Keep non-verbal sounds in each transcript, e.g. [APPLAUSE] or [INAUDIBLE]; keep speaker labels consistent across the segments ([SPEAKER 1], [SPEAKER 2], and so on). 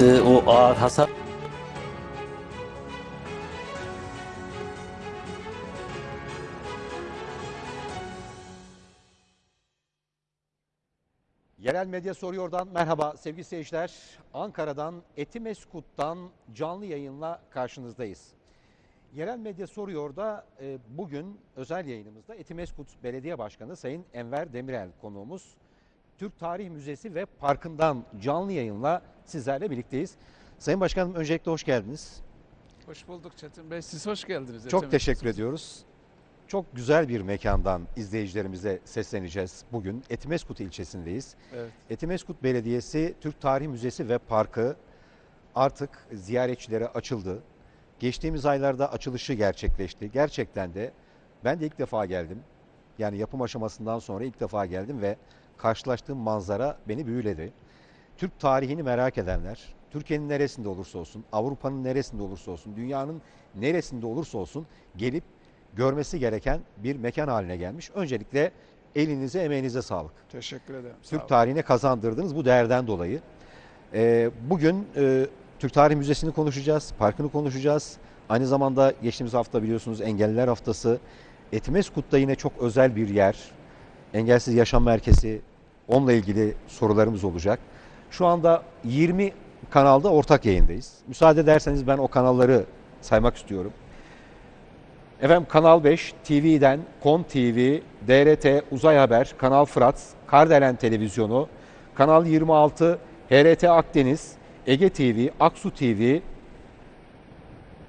[SPEAKER 1] e, o ağır hasar
[SPEAKER 2] Yerel Medya Soruyor'dan merhaba sevgili seyirciler. Ankara'dan Etimeskut'tan canlı yayınla karşınızdayız. Yerel Medya Soruyor'da e, bugün özel yayınımızda Etimeskut Belediye Başkanı Sayın Enver Demirel konuğumuz. Türk Tarih Müzesi ve Parkı'ndan canlı yayınla sizlerle birlikteyiz. Sayın Başkanım öncelikle hoş geldiniz.
[SPEAKER 3] Hoş bulduk Çetin Bey. Siz hoş geldiniz.
[SPEAKER 2] Çok
[SPEAKER 3] Ethem
[SPEAKER 2] teşekkür
[SPEAKER 3] Bey.
[SPEAKER 2] ediyoruz. Çok güzel bir mekandan izleyicilerimize sesleneceğiz bugün. Etimeskut ilçesindeyiz.
[SPEAKER 3] Evet.
[SPEAKER 2] Etimeskut Belediyesi Türk Tarih Müzesi ve Parkı artık ziyaretçilere açıldı. Geçtiğimiz aylarda açılışı gerçekleşti. Gerçekten de ben de ilk defa geldim. Yani yapım aşamasından sonra ilk defa geldim ve karşılaştığım manzara beni büyüledi. Türk tarihini merak edenler, Türkiye'nin neresinde olursa olsun, Avrupa'nın neresinde olursa olsun, dünyanın neresinde olursa olsun gelip görmesi gereken bir mekan haline gelmiş. Öncelikle elinize, emeğinize sağlık.
[SPEAKER 3] Teşekkür ederim.
[SPEAKER 2] Türk tarihine kazandırdınız bu değerden dolayı. Ee, bugün e, Türk Tarih Müzesi'ni konuşacağız, parkını konuşacağız. Aynı zamanda geçtiğimiz hafta biliyorsunuz Engelliler Haftası. Etimeskut'ta yine çok özel bir yer. Engelsiz Yaşam Merkezi. Onunla ilgili sorularımız olacak. Şu anda 20 kanalda ortak yayındayız. Müsaade ederseniz ben o kanalları saymak istiyorum. Efendim Kanal 5 TV'den KON TV, DRT Uzay Haber, Kanal Fırat, Kardelen Televizyonu, Kanal 26, HRT Akdeniz, Ege TV, Aksu TV,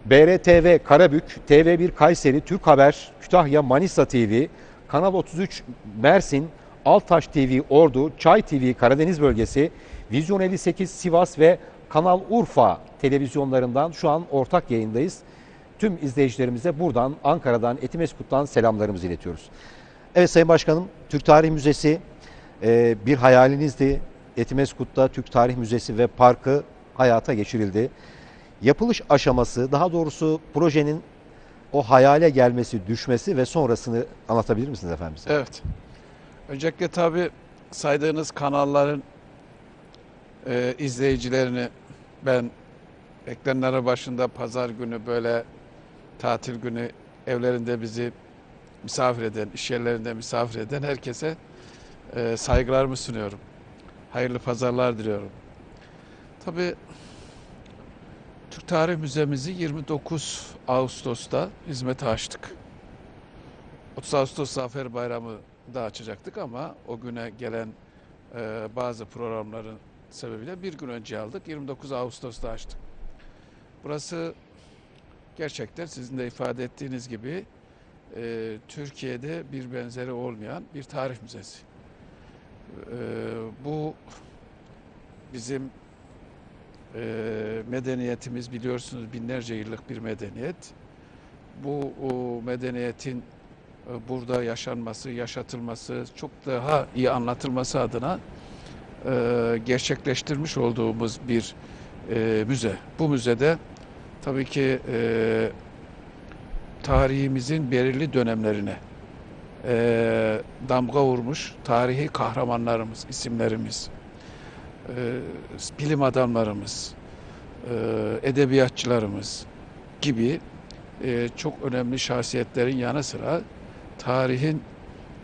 [SPEAKER 2] BRTV Karabük, TV1 Kayseri, Türk Haber, Kütahya Manisa TV, Kanal 33 Mersin, Altaş TV Ordu, Çay TV Karadeniz Bölgesi, Vizyon 58 Sivas ve Kanal Urfa televizyonlarından şu an ortak yayındayız. Tüm izleyicilerimize buradan Ankara'dan Etimeskut'tan selamlarımızı iletiyoruz. Evet Sayın Başkanım Türk Tarih Müzesi e, bir hayalinizdi. Etimeskut'ta Türk Tarih Müzesi ve Parkı hayata geçirildi. Yapılış aşaması daha doğrusu projenin o hayale gelmesi, düşmesi ve sonrasını anlatabilir misiniz efendim? bize?
[SPEAKER 3] Evet. Öncelikle tabii saydığınız kanalların e, izleyicilerini ben ekranları başında pazar günü böyle tatil günü evlerinde bizi misafir eden, iş yerlerinde misafir eden herkese e, saygılarımı sunuyorum. Hayırlı pazarlar diliyorum. Tabii Türk Tarih Müzemizi 29 Ağustos'ta hizmete açtık. 30 Ağustos Zafer Bayramı da açacaktık ama o güne gelen e, bazı programların sebebiyle bir gün önce aldık. 29 Ağustos'ta açtık. Burası gerçekten sizin de ifade ettiğiniz gibi e, Türkiye'de bir benzeri olmayan bir tarih müzesi. E, bu bizim e, medeniyetimiz biliyorsunuz binlerce yıllık bir medeniyet. Bu o medeniyetin burada yaşanması, yaşatılması, çok daha iyi anlatılması adına e, gerçekleştirmiş olduğumuz bir e, müze. Bu müzede tabii ki e, tarihimizin belirli dönemlerine damga vurmuş tarihi kahramanlarımız, isimlerimiz, bilim adamlarımız, edebiyatçılarımız gibi çok önemli şahsiyetlerin yanı sıra tarihin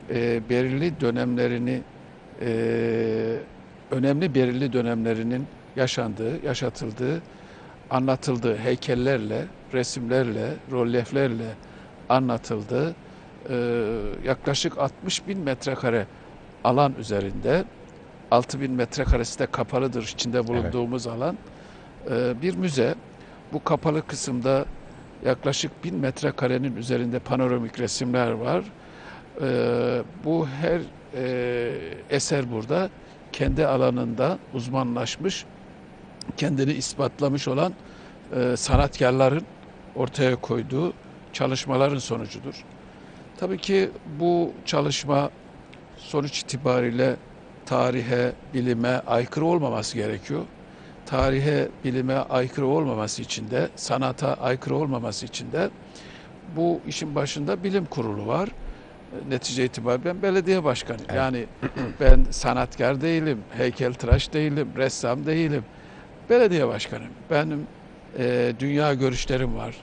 [SPEAKER 3] e, belirli dönemlerini e, önemli belirli dönemlerinin yaşandığı, yaşatıldığı, anlatıldığı heykellerle, resimlerle, rolyeflerle anlatıldığı e, yaklaşık 60 bin metrekare alan üzerinde 6 bin metrekaresi de kapalıdır içinde bulunduğumuz alan e, bir müze. Bu kapalı kısımda yaklaşık bin metrekarenin üzerinde panoramik resimler var. E, bu her e, eser burada kendi alanında uzmanlaşmış, kendini ispatlamış olan e, sanatkarların ortaya koyduğu çalışmaların sonucudur. Tabii ki bu çalışma sonuç itibariyle tarihe, bilime aykırı olmaması gerekiyor. Tarihe, bilime aykırı olmaması için de, sanata aykırı olmaması için de bu işin başında bilim kurulu var. Netice itibariyle ben belediye başkanıyım.
[SPEAKER 2] Evet.
[SPEAKER 3] Yani [CLEARS THROAT] ben sanatkar değilim, heykeltıraş değilim, ressam değilim. belediye başkanıyım. Benim e, dünya görüşlerim var.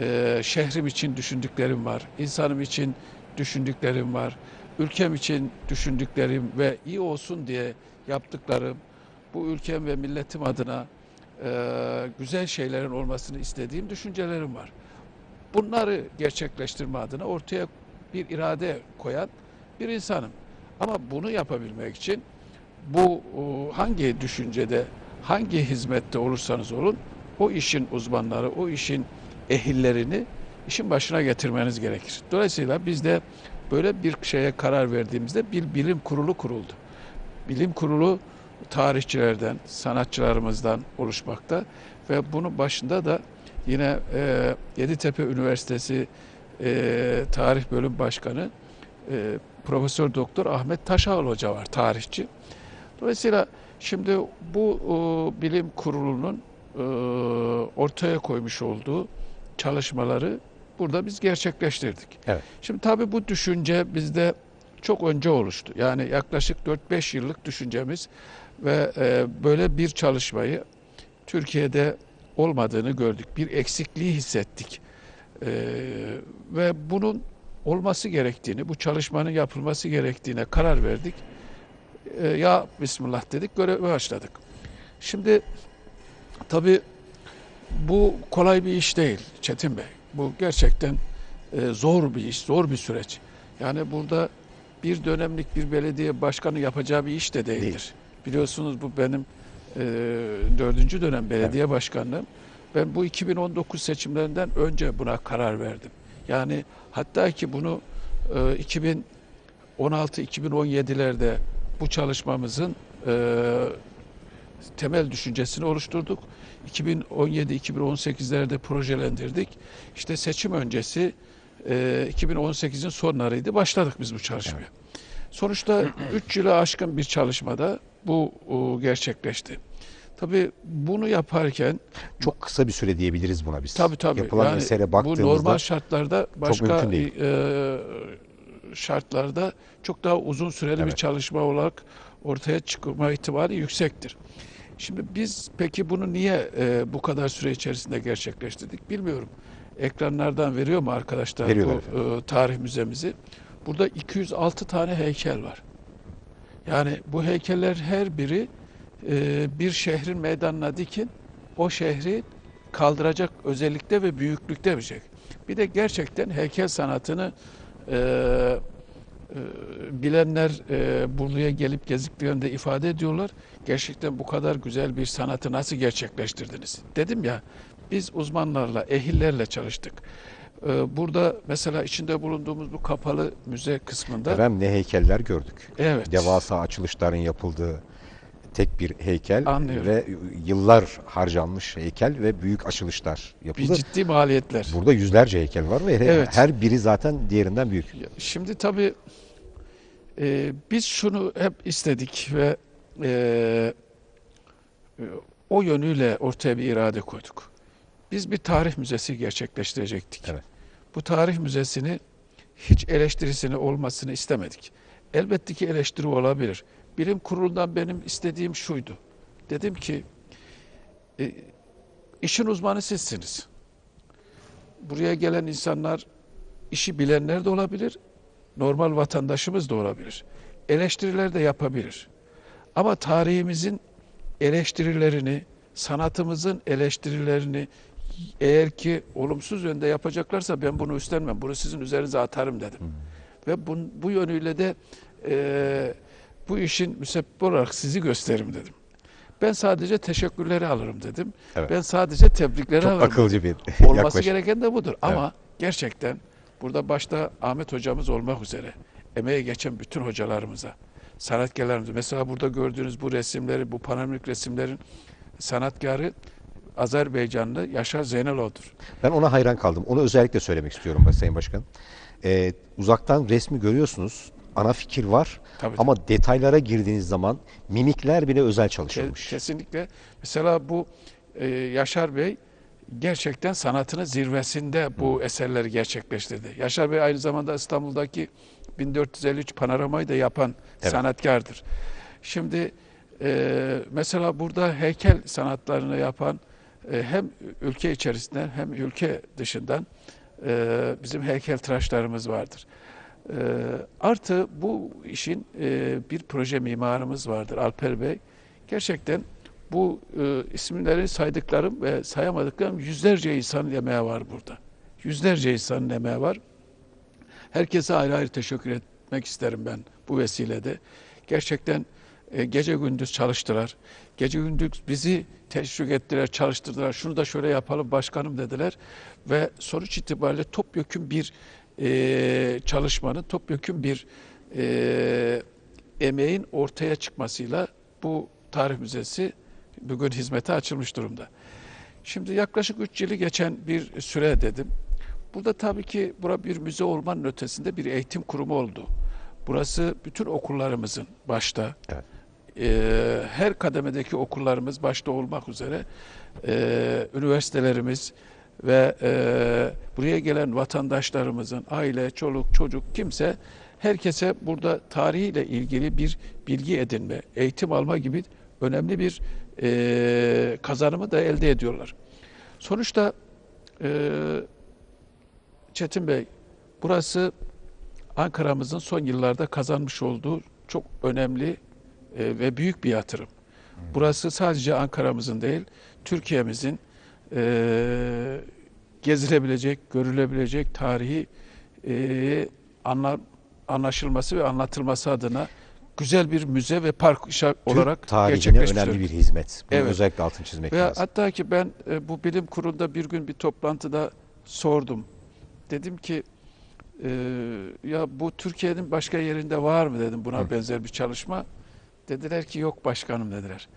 [SPEAKER 3] E, şehrim için düşündüklerim var. İnsanım için düşündüklerim var. Ülkem için düşündüklerim ve iyi olsun diye yaptıklarım bu ülkem ve milletim adına e, güzel şeylerin olmasını istediğim düşüncelerim var. Bunları gerçekleştirme adına ortaya bir irade koyan bir insanım. Ama bunu yapabilmek için bu o, hangi düşüncede, hangi hizmette olursanız olun o işin uzmanları, o işin ehillerini işin başına getirmeniz gerekir. Dolayısıyla biz de böyle bir şeye karar verdiğimizde bir bilim kurulu kuruldu. Bilim kurulu tarihçilerden, sanatçılarımızdan oluşmakta ve bunun başında da yine e, Yeditepe Üniversitesi e, Tarih Bölüm Başkanı e, Profesör Doktor Ahmet Taşağıl Hoca var, tarihçi. Dolayısıyla şimdi bu e, bilim kurulunun e, ortaya koymuş olduğu çalışmaları burada biz gerçekleştirdik.
[SPEAKER 2] Evet.
[SPEAKER 3] Şimdi tabii bu düşünce bizde çok önce oluştu. Yani yaklaşık 4-5 yıllık düşüncemiz ve e, böyle bir çalışmayı Türkiye'de olmadığını gördük. Bir eksikliği hissettik. E, ve bunun olması gerektiğini, bu çalışmanın yapılması gerektiğine karar verdik. E, ya Bismillah dedik, göreve başladık. Şimdi tabii bu kolay bir iş değil Çetin Bey. Bu gerçekten e, zor bir iş, zor bir süreç. Yani burada bir dönemlik bir belediye başkanı yapacağı bir iş de değildir.
[SPEAKER 2] Değil.
[SPEAKER 3] Biliyorsunuz bu benim e, dördüncü dönem belediye başkanlığım. Ben bu 2019 seçimlerinden önce buna karar verdim. Yani hatta ki bunu e, 2016-2017'lerde bu çalışmamızın e, temel düşüncesini oluşturduk. 2017-2018'lerde projelendirdik. İşte seçim öncesi e, 2018'in sonlarıydı. Başladık biz bu çalışmaya. Sonuçta [CLEARS THROAT] 3 yılı aşkın bir çalışmada bu o, gerçekleşti. Tabii bunu yaparken
[SPEAKER 2] Çok kısa bir süre diyebiliriz buna biz.
[SPEAKER 3] tabii tabii
[SPEAKER 2] Yapılan
[SPEAKER 3] yani
[SPEAKER 2] mesele
[SPEAKER 3] bu
[SPEAKER 2] baktığımızda
[SPEAKER 3] normal şartlarda başka
[SPEAKER 2] mümkün değil.
[SPEAKER 3] e, şartlarda çok daha uzun süreli bir
[SPEAKER 2] Evet.
[SPEAKER 3] çalışma olarak ortaya çıkma ihtimali yüksektir. Şimdi biz peki bunu niye e, bu kadar süre içerisinde gerçekleştirdik bilmiyorum. Ekranlardan veriyor mu arkadaşlar
[SPEAKER 2] Veriyorlar
[SPEAKER 3] bu e, tarih müzemizi? Burada 206 tane heykel var. Yani bu heykeller her biri e, bir şehrin meydanına dikin, o şehri kaldıracak özellikte ve büyüklükte bir şey. Bir de gerçekten heykel sanatını e, e, bilenler e, buraya gelip gezdiklerinde ifade ediyorlar. Gerçekten bu kadar güzel bir sanatı nasıl gerçekleştirdiniz? Dedim ya biz uzmanlarla, ehillerle çalıştık. E, burada mesela içinde bulunduğumuz bu kapalı müze kısmında
[SPEAKER 2] Efendim ne heykeller gördük.
[SPEAKER 3] evet
[SPEAKER 2] Devasa açılışların yapıldığı tek bir heykel
[SPEAKER 3] Anlıyorum.
[SPEAKER 2] ve yıllar harcanmış heykel ve büyük açılışlar
[SPEAKER 3] bir
[SPEAKER 2] yapıldı.
[SPEAKER 3] ciddi maliyetler.
[SPEAKER 2] Burada yüzlerce heykel var ve her-
[SPEAKER 3] Evet.
[SPEAKER 2] her biri zaten diğerinden büyük.
[SPEAKER 3] Şimdi tabii e, biz şunu hep istedik ve e, e, o yönüyle ortaya bir irade koyduk. Biz bir tarih müzesi gerçekleştirecektik.
[SPEAKER 2] Evet.
[SPEAKER 3] Bu tarih müzesini hiç eleştirisini olmasını istemedik. Elbette ki eleştiri olabilir. Bilim kurulundan benim istediğim şuydu. Dedim ki e, işin uzmanı sizsiniz. Buraya gelen insanlar işi bilenler de olabilir, normal vatandaşımız da olabilir. Eleştiriler de yapabilir. Ama tarihimizin eleştirilerini, sanatımızın eleştirilerini eğer ki olumsuz yönde yapacaklarsa ben bunu üstlenmem. Bunu sizin üzerinize atarım dedim. Ve bu, bu yönüyle de e, bu işin müsebbip olarak sizi gösteririm dedim. Ben sadece teşekkürleri alırım dedim.
[SPEAKER 2] Evet.
[SPEAKER 3] Ben sadece tebrikleri
[SPEAKER 2] Çok
[SPEAKER 3] alırım.
[SPEAKER 2] akılcı bir [LAUGHS]
[SPEAKER 3] Olması
[SPEAKER 2] yaklaşım.
[SPEAKER 3] gereken de budur. Ama gerçekten burada başta Ahmet hocamız olmak üzere emeğe geçen bütün hocalarımıza, sanatkarlarımıza, mesela burada gördüğünüz bu resimleri, bu panoramik resimlerin sanatkarı Azerbaycanlı Yaşar Zeynelov'dur.
[SPEAKER 2] Ben ona hayran kaldım. Onu özellikle söylemek istiyorum Sayın Başkan. Ee, uzaktan resmi görüyorsunuz. Ana fikir var.
[SPEAKER 3] Tabii,
[SPEAKER 2] Ama detaylara girdiğiniz zaman mimikler bile özel çalışılmış.
[SPEAKER 3] Kesinlikle. Mesela bu e, Yaşar Bey gerçekten sanatının zirvesinde bu eserleri gerçekleştirdi. Yaşar Bey aynı zamanda İstanbul'daki 1453 panoramayı da yapan
[SPEAKER 2] Evet.
[SPEAKER 3] sanatkardır. Şimdi e, mesela burada heykel sanatlarını yapan hem ülke içerisinden hem ülke dışından e, bizim heykeltıraşlarımız vardır. E, artı bu işin e, bir proje mimarımız vardır Alper Bey. Gerçekten bu e, isimleri saydıklarım ve sayamadıklarım yüzlerce insanın emeği var burada. Yüzlerce insanın emeği var. Herkese ayrı ayrı teşekkür etmek isterim ben bu vesilede. Gerçekten e, gece gündüz çalıştılar. Gece gündüz bizi teşvik ettiler, çalıştırdılar. Şunu da şöyle yapalım başkanım dediler. Ve sonuç itibariyle topyekun bir e, çalışmanın, topyekun bir e, emeğin ortaya çıkmasıyla bu tarih müzesi bugün hizmete açılmış durumda. Şimdi yaklaşık 3 yılı geçen bir süre dedim. Burada tabii ki bura bir müze olmanın ötesinde bir eğitim kurumu oldu. Burası bütün okullarımızın başta,
[SPEAKER 2] Evet.
[SPEAKER 3] E, her kademedeki okullarımız başta olmak üzere e, üniversitelerimiz ve e, buraya gelen vatandaşlarımızın aile, çoluk, çocuk kimse herkese burada tarihiyle ilgili bir bilgi edinme, eğitim alma gibi önemli bir e, kazanımı da elde ediyorlar. Sonuçta e, Çetin Bey, burası Ankara'mızın son yıllarda kazanmış olduğu çok önemli e, ve büyük bir yatırım. Burası sadece Ankara'mızın değil, Türkiye'mizin e, gezilebilecek, görülebilecek tarihi e, anla, anlaşılması ve anlatılması adına güzel bir müze ve park işa- olarak
[SPEAKER 2] Türk tarihine önemli bir hizmet. Bunu
[SPEAKER 3] Evet.
[SPEAKER 2] özellikle altını çizmek
[SPEAKER 3] Ve
[SPEAKER 2] lazım.
[SPEAKER 3] hatta ki ben e, bu bilim kurulunda bir gün bir toplantıda sordum. Dedim ki e, ya bu Türkiye'nin başka yerinde var mı dedim buna
[SPEAKER 2] Hı.
[SPEAKER 3] benzer bir çalışma. Dediler ki yok başkanım dediler.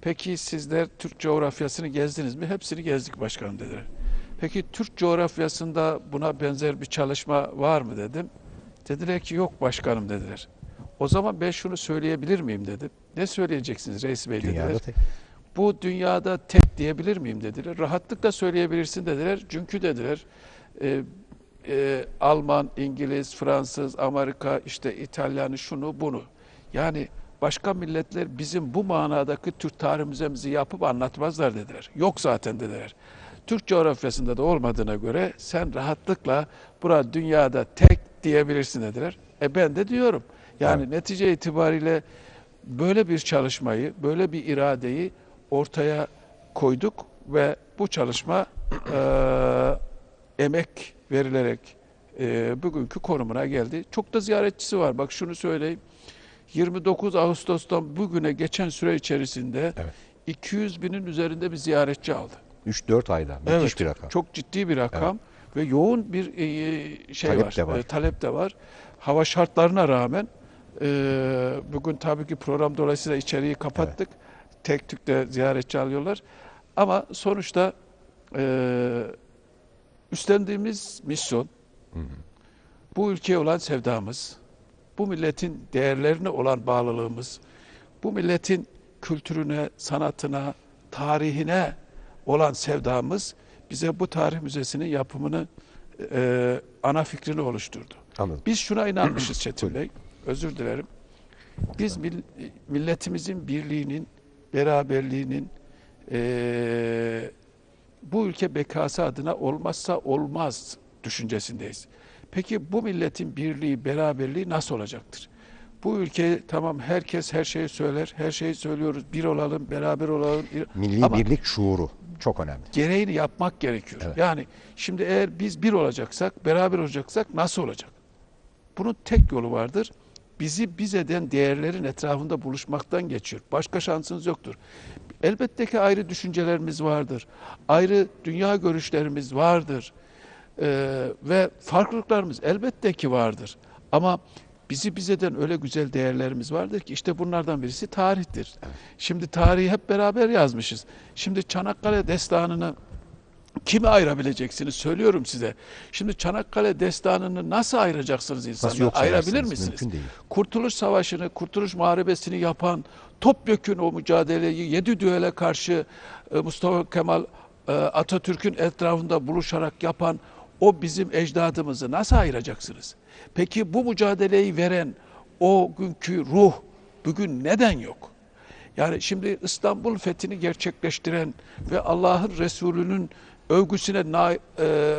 [SPEAKER 3] Peki sizler Türk coğrafyasını gezdiniz mi? Hepsini gezdik başkanım dediler. Peki Türk coğrafyasında buna benzer bir çalışma var mı dedim. Dediler ki yok başkanım dediler. O zaman ben şunu söyleyebilir miyim dedim. Ne söyleyeceksiniz reis bey dediler
[SPEAKER 2] Dünyada tek.
[SPEAKER 3] bu dünyada tek diyebilir miyim dediler. Rahatlıkla söyleyebilirsin dediler. Çünkü dediler e, e, Alman, İngiliz, Fransız, Amerika, işte İtalyanı, şunu bunu. Yani başka milletler bizim bu manadaki Türk tarih müzemizi yapıp anlatmazlar dediler. Yok zaten dediler. Türk coğrafyasında da olmadığına göre sen rahatlıkla bura dünyada tek diyebilirsin dediler. E ben de diyorum. Yani
[SPEAKER 2] Evet.
[SPEAKER 3] netice itibariyle böyle bir çalışmayı, böyle bir iradeyi ortaya koyduk ve bu çalışma eee, emek verilerek eee, bugünkü konumuna geldi. Çok da ziyaretçisi var. Bak şunu söyleyeyim. 29 Ağustos'tan bugüne geçen süre içerisinde
[SPEAKER 2] Evet.
[SPEAKER 3] 200 binin üzerinde bir ziyaretçi aldı.
[SPEAKER 2] 3-4 ayda. Müthiş
[SPEAKER 3] Evet,
[SPEAKER 2] bir rakam.
[SPEAKER 3] Çok ciddi bir rakam ve yoğun bir e, şey
[SPEAKER 2] Talep
[SPEAKER 3] var,
[SPEAKER 2] de var.
[SPEAKER 3] e, talep de var. Hava şartlarına rağmen e, bugün tabii ki program dolayısıyla içeriği kapattık. Tek tük de ziyaretçi alıyorlar. Ama sonuçta e, üstlendiğimiz misyon, bu ülkeye olan sevdamız, bu milletin değerlerine olan bağlılığımız, bu milletin kültürüne, sanatına, tarihine olan sevdamız bize bu tarih müzesinin yapımını e, ana fikrini oluşturdu.
[SPEAKER 2] Anladım.
[SPEAKER 3] Biz şuna inanmışız [CLEARS THROAT] Çetin Bey, özür dilerim. Biz mil- milletimizin birliğinin, beraberliğinin e, bu ülke bekası adına olmazsa olmaz düşüncesindeyiz. Peki bu milletin birliği, beraberliği nasıl olacaktır? Bu ülke tamam herkes her şeyi söyler, her şeyi söylüyoruz. Bir olalım, beraber olalım.
[SPEAKER 2] Milli
[SPEAKER 3] Ama
[SPEAKER 2] birlik şuuru çok önemli.
[SPEAKER 3] gereğini yapmak gerekiyor.
[SPEAKER 2] Evet.
[SPEAKER 3] Yani şimdi eğer biz bir olacaksak, beraber olacaksak nasıl olacak? Bunun tek yolu vardır. Bizi biz eden değerlerin etrafında buluşmaktan geçiyor. Başka şansınız yoktur. Elbette ki ayrı düşüncelerimiz vardır. Ayrı dünya görüşlerimiz vardır. Ee, ve farklılıklarımız elbette ki vardır. Ama bizi biz eden öyle güzel değerlerimiz vardır ki işte bunlardan birisi tarihtir. Şimdi tarihi hep beraber yazmışız. Şimdi Çanakkale destanını Kimi ayırabileceksiniz söylüyorum size. Şimdi Çanakkale destanını nasıl ayıracaksınız insanlar? Ayırabilir misiniz? Kurtuluş Savaşı'nı, Kurtuluş Muharebesi'ni yapan, topyekün o mücadeleyi yedi düele karşı e, Mustafa Kemal e, Atatürk'ün etrafında buluşarak yapan o bizim ecdadımızı nasıl ayıracaksınız? Peki bu mücadeleyi veren o günkü ruh bugün neden yok? Yani şimdi İstanbul fethini gerçekleştiren ve Allah'ın Resulü'nün övgüsüne na- e,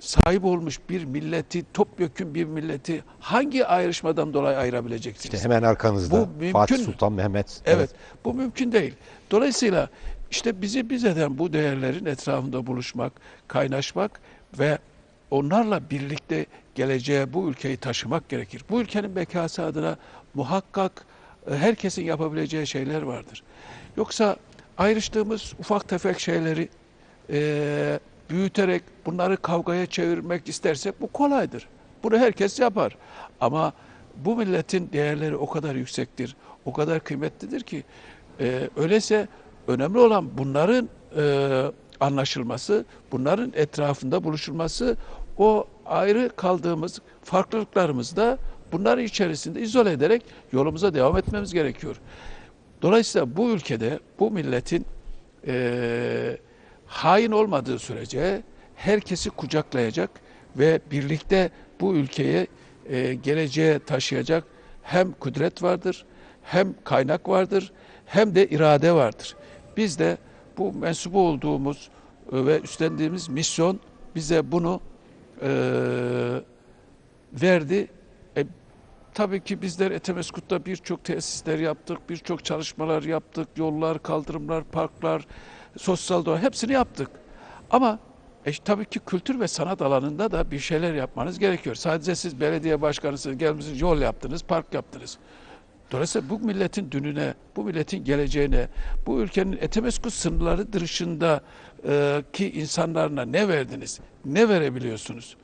[SPEAKER 3] sahip olmuş bir milleti, topyekun bir milleti hangi ayrışmadan dolayı ayırabileceksiniz?
[SPEAKER 2] İşte hemen arkanızda
[SPEAKER 3] Bu mümkün
[SPEAKER 2] Fatih? Sultan Mehmet.
[SPEAKER 3] Evet, bu mümkün değil. Dolayısıyla işte bizi biz eden bu değerlerin etrafında buluşmak, kaynaşmak ve onlarla birlikte geleceğe bu ülkeyi taşımak gerekir. Bu ülkenin bekası adına muhakkak e, herkesin yapabileceği şeyler vardır. Yoksa ayrıştığımız ufak tefek şeyleri e, büyüterek bunları kavgaya çevirmek istersek bu kolaydır. Bunu herkes yapar. Ama bu milletin değerleri o kadar yüksektir, o kadar kıymetlidir ki e, öyleyse önemli olan bunların e, anlaşılması, bunların etrafında buluşulması, o ayrı kaldığımız farklılıklarımızı da bunların içerisinde izole ederek yolumuza devam etmemiz gerekiyor. Dolayısıyla bu ülkede bu milletin eee, hain olmadığı sürece herkesi kucaklayacak ve birlikte bu ülkeyi eee, geleceğe taşıyacak hem kudret vardır, hem kaynak vardır, hem de irade vardır. Biz de bu mensubu olduğumuz e, ve üstlendiğimiz misyon bize bunu verdi. E, Tabii ki bizler Etemeskut'ta birçok tesisler yaptık, birçok çalışmalar yaptık, yollar, kaldırımlar, parklar, sosyal doğa hepsini yaptık. Ama e, tabii ki kültür ve sanat alanında da bir şeyler yapmanız gerekiyor. Sadece siz belediye başkanısınız, gelmişsiniz, yol yaptınız, park yaptınız. Dolayısıyla bu milletin dününe, bu milletin geleceğine, bu ülkenin Etemeskut sınırları dışında e, ki insanlarına ne verdiniz, ne verebiliyorsunuz?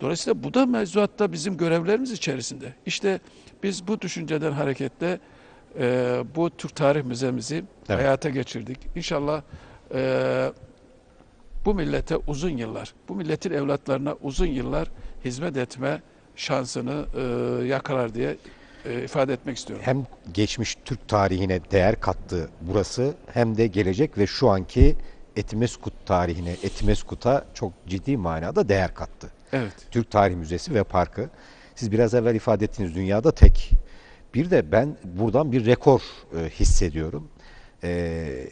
[SPEAKER 3] Dolayısıyla bu da mevzuatta bizim görevlerimiz içerisinde. İşte biz bu düşünceden hareketle e, bu Türk Tarih Müzemizi
[SPEAKER 2] Evet.
[SPEAKER 3] hayata geçirdik. İnşallah e, bu millete uzun yıllar, bu milletin evlatlarına uzun yıllar hizmet etme şansını e, yakalar diye e, ifade etmek istiyorum.
[SPEAKER 2] Hem geçmiş Türk tarihine değer kattı burası hem de gelecek ve şu anki Etimeskut tarihine, Etimeskut'a çok ciddi manada değer kattı.
[SPEAKER 3] Evet.
[SPEAKER 2] Türk Tarih Müzesi ve Parkı. Siz biraz evvel ifade ettiğiniz dünyada tek. Bir de ben buradan bir rekor e, hissediyorum. E,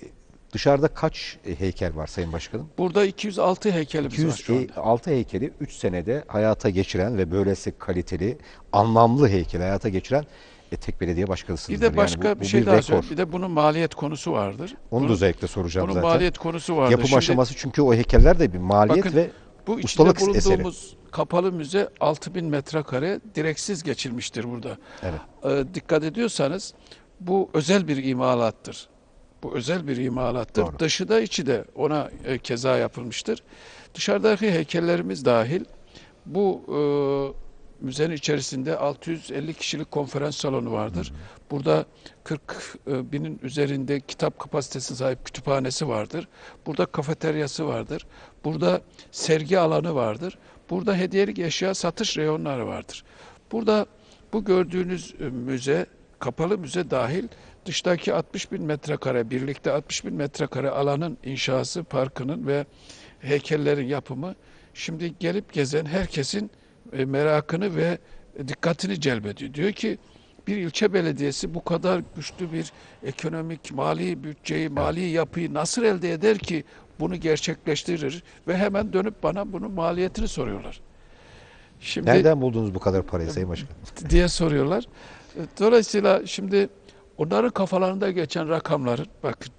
[SPEAKER 2] dışarıda kaç e, heykel var Sayın Başkanım?
[SPEAKER 3] Burada 206 heykelimiz var şu anda.
[SPEAKER 2] 206 heykeli 3 senede hayata geçiren ve böylesi kaliteli, anlamlı heykel hayata geçiren e, tek belediye başkanısınız.
[SPEAKER 3] Bir de başka bir şey daha söyleyeyim. Bir de bunun maliyet konusu vardır.
[SPEAKER 2] Onu da
[SPEAKER 3] Bunun-
[SPEAKER 2] özellikle soracağım
[SPEAKER 3] Bunun
[SPEAKER 2] zaten.
[SPEAKER 3] maliyet konusu vardır.
[SPEAKER 2] Yapım
[SPEAKER 3] Şimdi
[SPEAKER 2] aşaması çünkü o heykeller de bir maliyet
[SPEAKER 3] Bakın,
[SPEAKER 2] ve
[SPEAKER 3] bu içinde
[SPEAKER 2] ustalık eseri.
[SPEAKER 3] bulunduğumuz kapalı müze 6000 metrekare direksiz geçilmiştir burada.
[SPEAKER 2] Evet.
[SPEAKER 3] Ee, dikkat ediyorsanız bu özel bir imalattır. Bu özel bir imalattır.
[SPEAKER 2] Doğru.
[SPEAKER 3] Dışı da içi de ona e, keza yapılmıştır. Dışarıdaki heykellerimiz dahil bu e, müzenin içerisinde 650 kişilik konferans salonu vardır. Burada 40 e, binin üzerinde kitap kapasitesi sahip kütüphanesi vardır. Burada kafeteryası vardır. Burada sergi alanı vardır. Burada hediyelik eşya satış reyonları vardır. Burada bu gördüğünüz e, müze, kapalı müze dahil dıştaki 60 bin metrekare, birlikte 60 bin metrekare alanın inşası, parkının ve heykellerin yapımı şimdi gelip gezen herkesin e, merakını ve dikkatini celbediyor. Diyor ki bir ilçe belediyesi bu kadar güçlü bir ekonomik, mali bütçeyi, mali yapıyı nasıl elde eder ki bunu gerçekleştirir ve hemen dönüp bana bunun maliyetini soruyorlar. Şimdi
[SPEAKER 2] Nereden buldunuz bu kadar parayı Sayın Başkan? [LAUGHS]
[SPEAKER 3] diye soruyorlar. Dolayısıyla şimdi onların kafalarında geçen rakamların bakın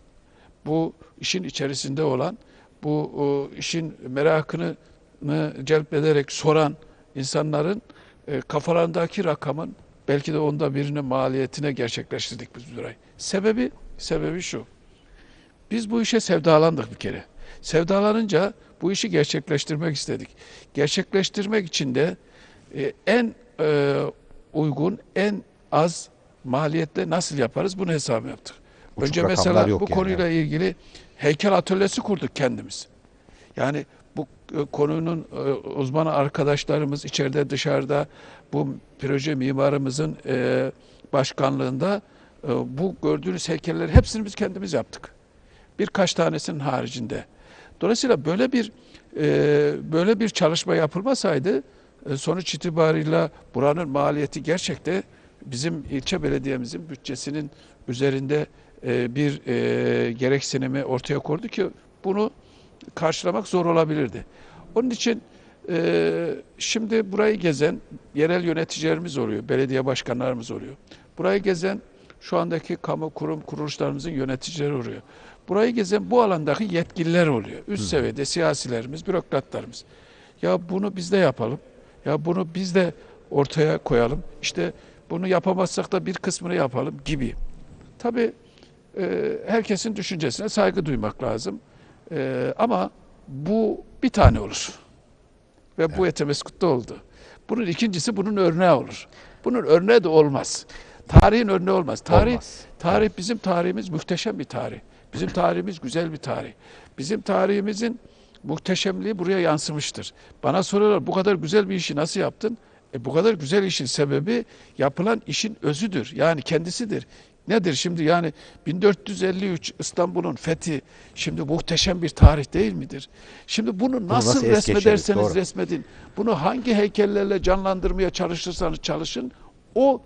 [SPEAKER 3] bu işin içerisinde olan bu o, işin merakını mı celbederek soran insanların e, kafalarındaki rakamın belki de onda birinin maliyetine gerçekleştirdik biz burayı. Sebebi sebebi şu. Biz bu işe sevdalandık bir kere. Sevdalanınca bu işi gerçekleştirmek istedik. Gerçekleştirmek için de e, en e, uygun, en az maliyetle nasıl yaparız bunu hesap yaptık.
[SPEAKER 2] Uçuk
[SPEAKER 3] Önce mesela bu
[SPEAKER 2] yani.
[SPEAKER 3] konuyla ilgili heykel atölyesi kurduk kendimiz. Yani bu e, konunun e, uzman arkadaşlarımız içeride dışarıda bu proje mimarımızın e, başkanlığında bu gördüğünüz heykelleri hepsini biz kendimiz yaptık. Birkaç tanesinin haricinde. Dolayısıyla böyle bir böyle bir çalışma yapılmasaydı sonuç itibarıyla buranın maliyeti gerçekte bizim ilçe belediyemizin bütçesinin üzerinde e, bir e, gereksinimi ortaya koydu ki bunu karşılamak zor olabilirdi. Onun için e, şimdi burayı gezen yerel yöneticilerimiz oluyor, belediye başkanlarımız oluyor. Burayı gezen şu andaki kamu kurum kuruluşlarımızın yöneticileri oluyor. Burayı gezen bu alandaki yetkililer oluyor. Üst seviyede siyasilerimiz, bürokratlarımız. Ya bunu biz de yapalım. Ya bunu biz de ortaya koyalım. İşte bunu yapamazsak da bir kısmını yapalım gibi. Tabii e, herkesin düşüncesine saygı duymak lazım. E, ama bu bir tane olur. Ve bu Etemeskut'ta oldu. Bunun ikincisi bunun örneği olur. Bunun örneği de olmaz. Tarihin örneği olmaz. Tarih,
[SPEAKER 2] Olmaz.
[SPEAKER 3] tarih bizim tarihimiz muhteşem bir tarih. Bizim tarihimiz güzel bir tarih. Bizim tarihimizin muhteşemliği buraya yansımıştır. Bana soruyorlar bu kadar güzel bir işi nasıl yaptın? E, bu kadar güzel işin sebebi yapılan işin özüdür. Yani kendisidir. Nedir şimdi yani 1453 İstanbul'un fethi şimdi muhteşem bir tarih değil midir? Şimdi bunu nasıl,
[SPEAKER 2] nasıl es geçeriz?
[SPEAKER 3] resmederseniz
[SPEAKER 2] Doğru.
[SPEAKER 3] resmedin. Bunu hangi heykellerle canlandırmaya çalışırsanız çalışın o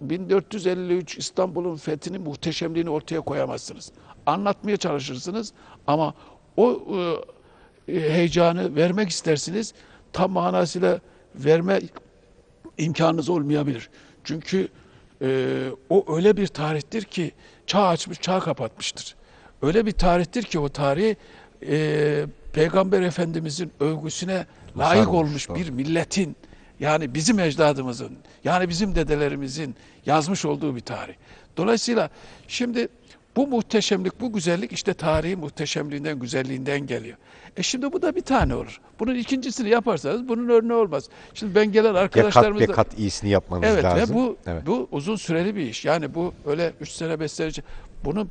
[SPEAKER 3] 1453 İstanbul'un fethinin muhteşemliğini ortaya koyamazsınız. Anlatmaya çalışırsınız ama o e, heyecanı vermek istersiniz. Tam manasıyla verme imkanınız olmayabilir. Çünkü e, o öyle bir tarihtir ki çağ açmış, çağ kapatmıştır. Öyle bir tarihtir ki o tarih e, Peygamber Efendimizin övgüsüne layık
[SPEAKER 2] olmuş,
[SPEAKER 3] olmuş
[SPEAKER 2] doğru.
[SPEAKER 3] bir milletin yani bizim ecdadımızın yani bizim dedelerimizin yazmış olduğu bir tarih. Dolayısıyla şimdi bu muhteşemlik, bu güzellik işte tarihin muhteşemliğinden, güzelliğinden geliyor. E şimdi bu da bir tane olur. Bunun ikincisini yaparsanız bunun örneği olmaz. Şimdi ben gelen
[SPEAKER 2] Ya kat
[SPEAKER 3] arkadaşlarımız
[SPEAKER 2] be
[SPEAKER 3] da-
[SPEAKER 2] kat iyisini yapmanız
[SPEAKER 3] Evet
[SPEAKER 2] lazım.
[SPEAKER 3] ve bu
[SPEAKER 2] evet.
[SPEAKER 3] bu uzun süreli bir iş. Yani bu öyle 3 sene 5 sene bunun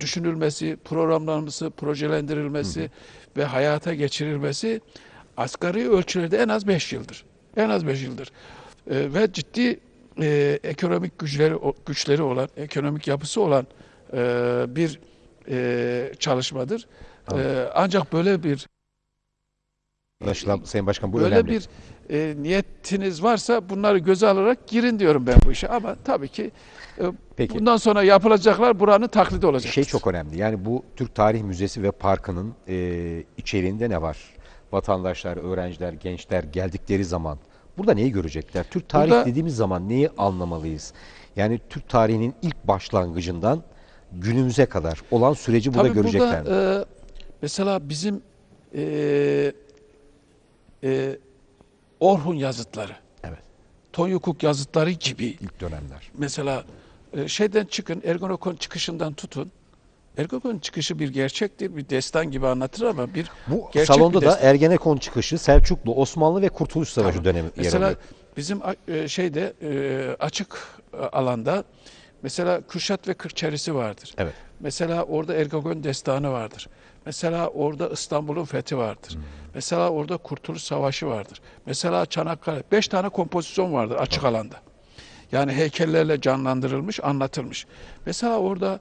[SPEAKER 3] düşünülmesi, programlanması, projelendirilmesi ve hayata geçirilmesi asgari ölçülerde en az 5 yıldır. En az 5 yıldır. Ee, ve ciddi e, ekonomik güçleri güçleri olan, ekonomik yapısı olan e, bir e, çalışmadır. E, ancak böyle bir
[SPEAKER 2] Anlaşılan Sayın Başkan bu
[SPEAKER 3] böyle
[SPEAKER 2] önemli.
[SPEAKER 3] bir e, niyetiniz varsa bunları göze alarak girin diyorum ben bu işe. Ama tabii ki e,
[SPEAKER 2] Peki.
[SPEAKER 3] bundan sonra yapılacaklar buranın taklidi olacak.
[SPEAKER 2] Şey çok önemli. Yani bu Türk Tarih Müzesi ve Parkı'nın e, içeriğinde ne var? Vatandaşlar, öğrenciler, gençler geldikleri zaman burada neyi görecekler? Türk tarih
[SPEAKER 3] Burada-
[SPEAKER 2] dediğimiz zaman neyi anlamalıyız? Yani Türk tarihinin ilk başlangıcından günümüze kadar olan süreci burada
[SPEAKER 3] Tabii
[SPEAKER 2] görecekler
[SPEAKER 3] burada e, mesela bizim e, e, Orhun yazıtları,
[SPEAKER 2] Evet.
[SPEAKER 3] Tonyukuk yazıtları gibi
[SPEAKER 2] İlk dönemler.
[SPEAKER 3] mesela e, şeyden çıkın, Ergonokon çıkışından tutun. Ergonokon çıkışı bir gerçektir, bir destan gibi anlatır ama bir
[SPEAKER 2] Bu
[SPEAKER 3] gerçek
[SPEAKER 2] salonda
[SPEAKER 3] bir
[SPEAKER 2] da
[SPEAKER 3] destan.
[SPEAKER 2] Ergenekon çıkışı, Selçuklu, Osmanlı ve Kurtuluş Savaşı
[SPEAKER 3] Tamam.
[SPEAKER 2] dönemi yer
[SPEAKER 3] Mesela
[SPEAKER 2] alıyor.
[SPEAKER 3] bizim a- e, şeyde e, açık e, alanda mesela Kürşat ve Kırkçerisi vardır.
[SPEAKER 2] Evet.
[SPEAKER 3] Mesela orada Ergenekon destanı vardır. Mesela orada İstanbul'un fethi vardır.
[SPEAKER 2] Hmm.
[SPEAKER 3] Mesela orada Kurtuluş Savaşı vardır. Mesela Çanakkale. Beş tane kompozisyon vardır açık alanda. Yani heykellerle canlandırılmış, anlatılmış. Mesela orada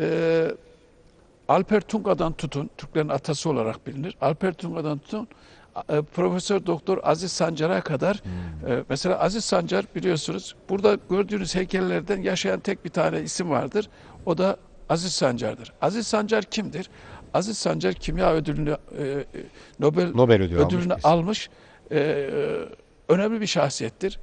[SPEAKER 3] e, Alper Tunga'dan tutun, Türklerin atası olarak bilinir. Alper Tunga'dan tutun, Profesör Doktor Aziz Sancar'a kadar. e, mesela Aziz Sancar biliyorsunuz, burada gördüğünüz heykellerden yaşayan tek bir tane isim vardır. O da Aziz Sancar'dır. Aziz Sancar kimdir? Aziz Sancar kimya ödülünü, e, e, Nobel,
[SPEAKER 2] Nobel ödülü almış
[SPEAKER 3] ödülünü almış. e, e, önemli bir şahsiyettir.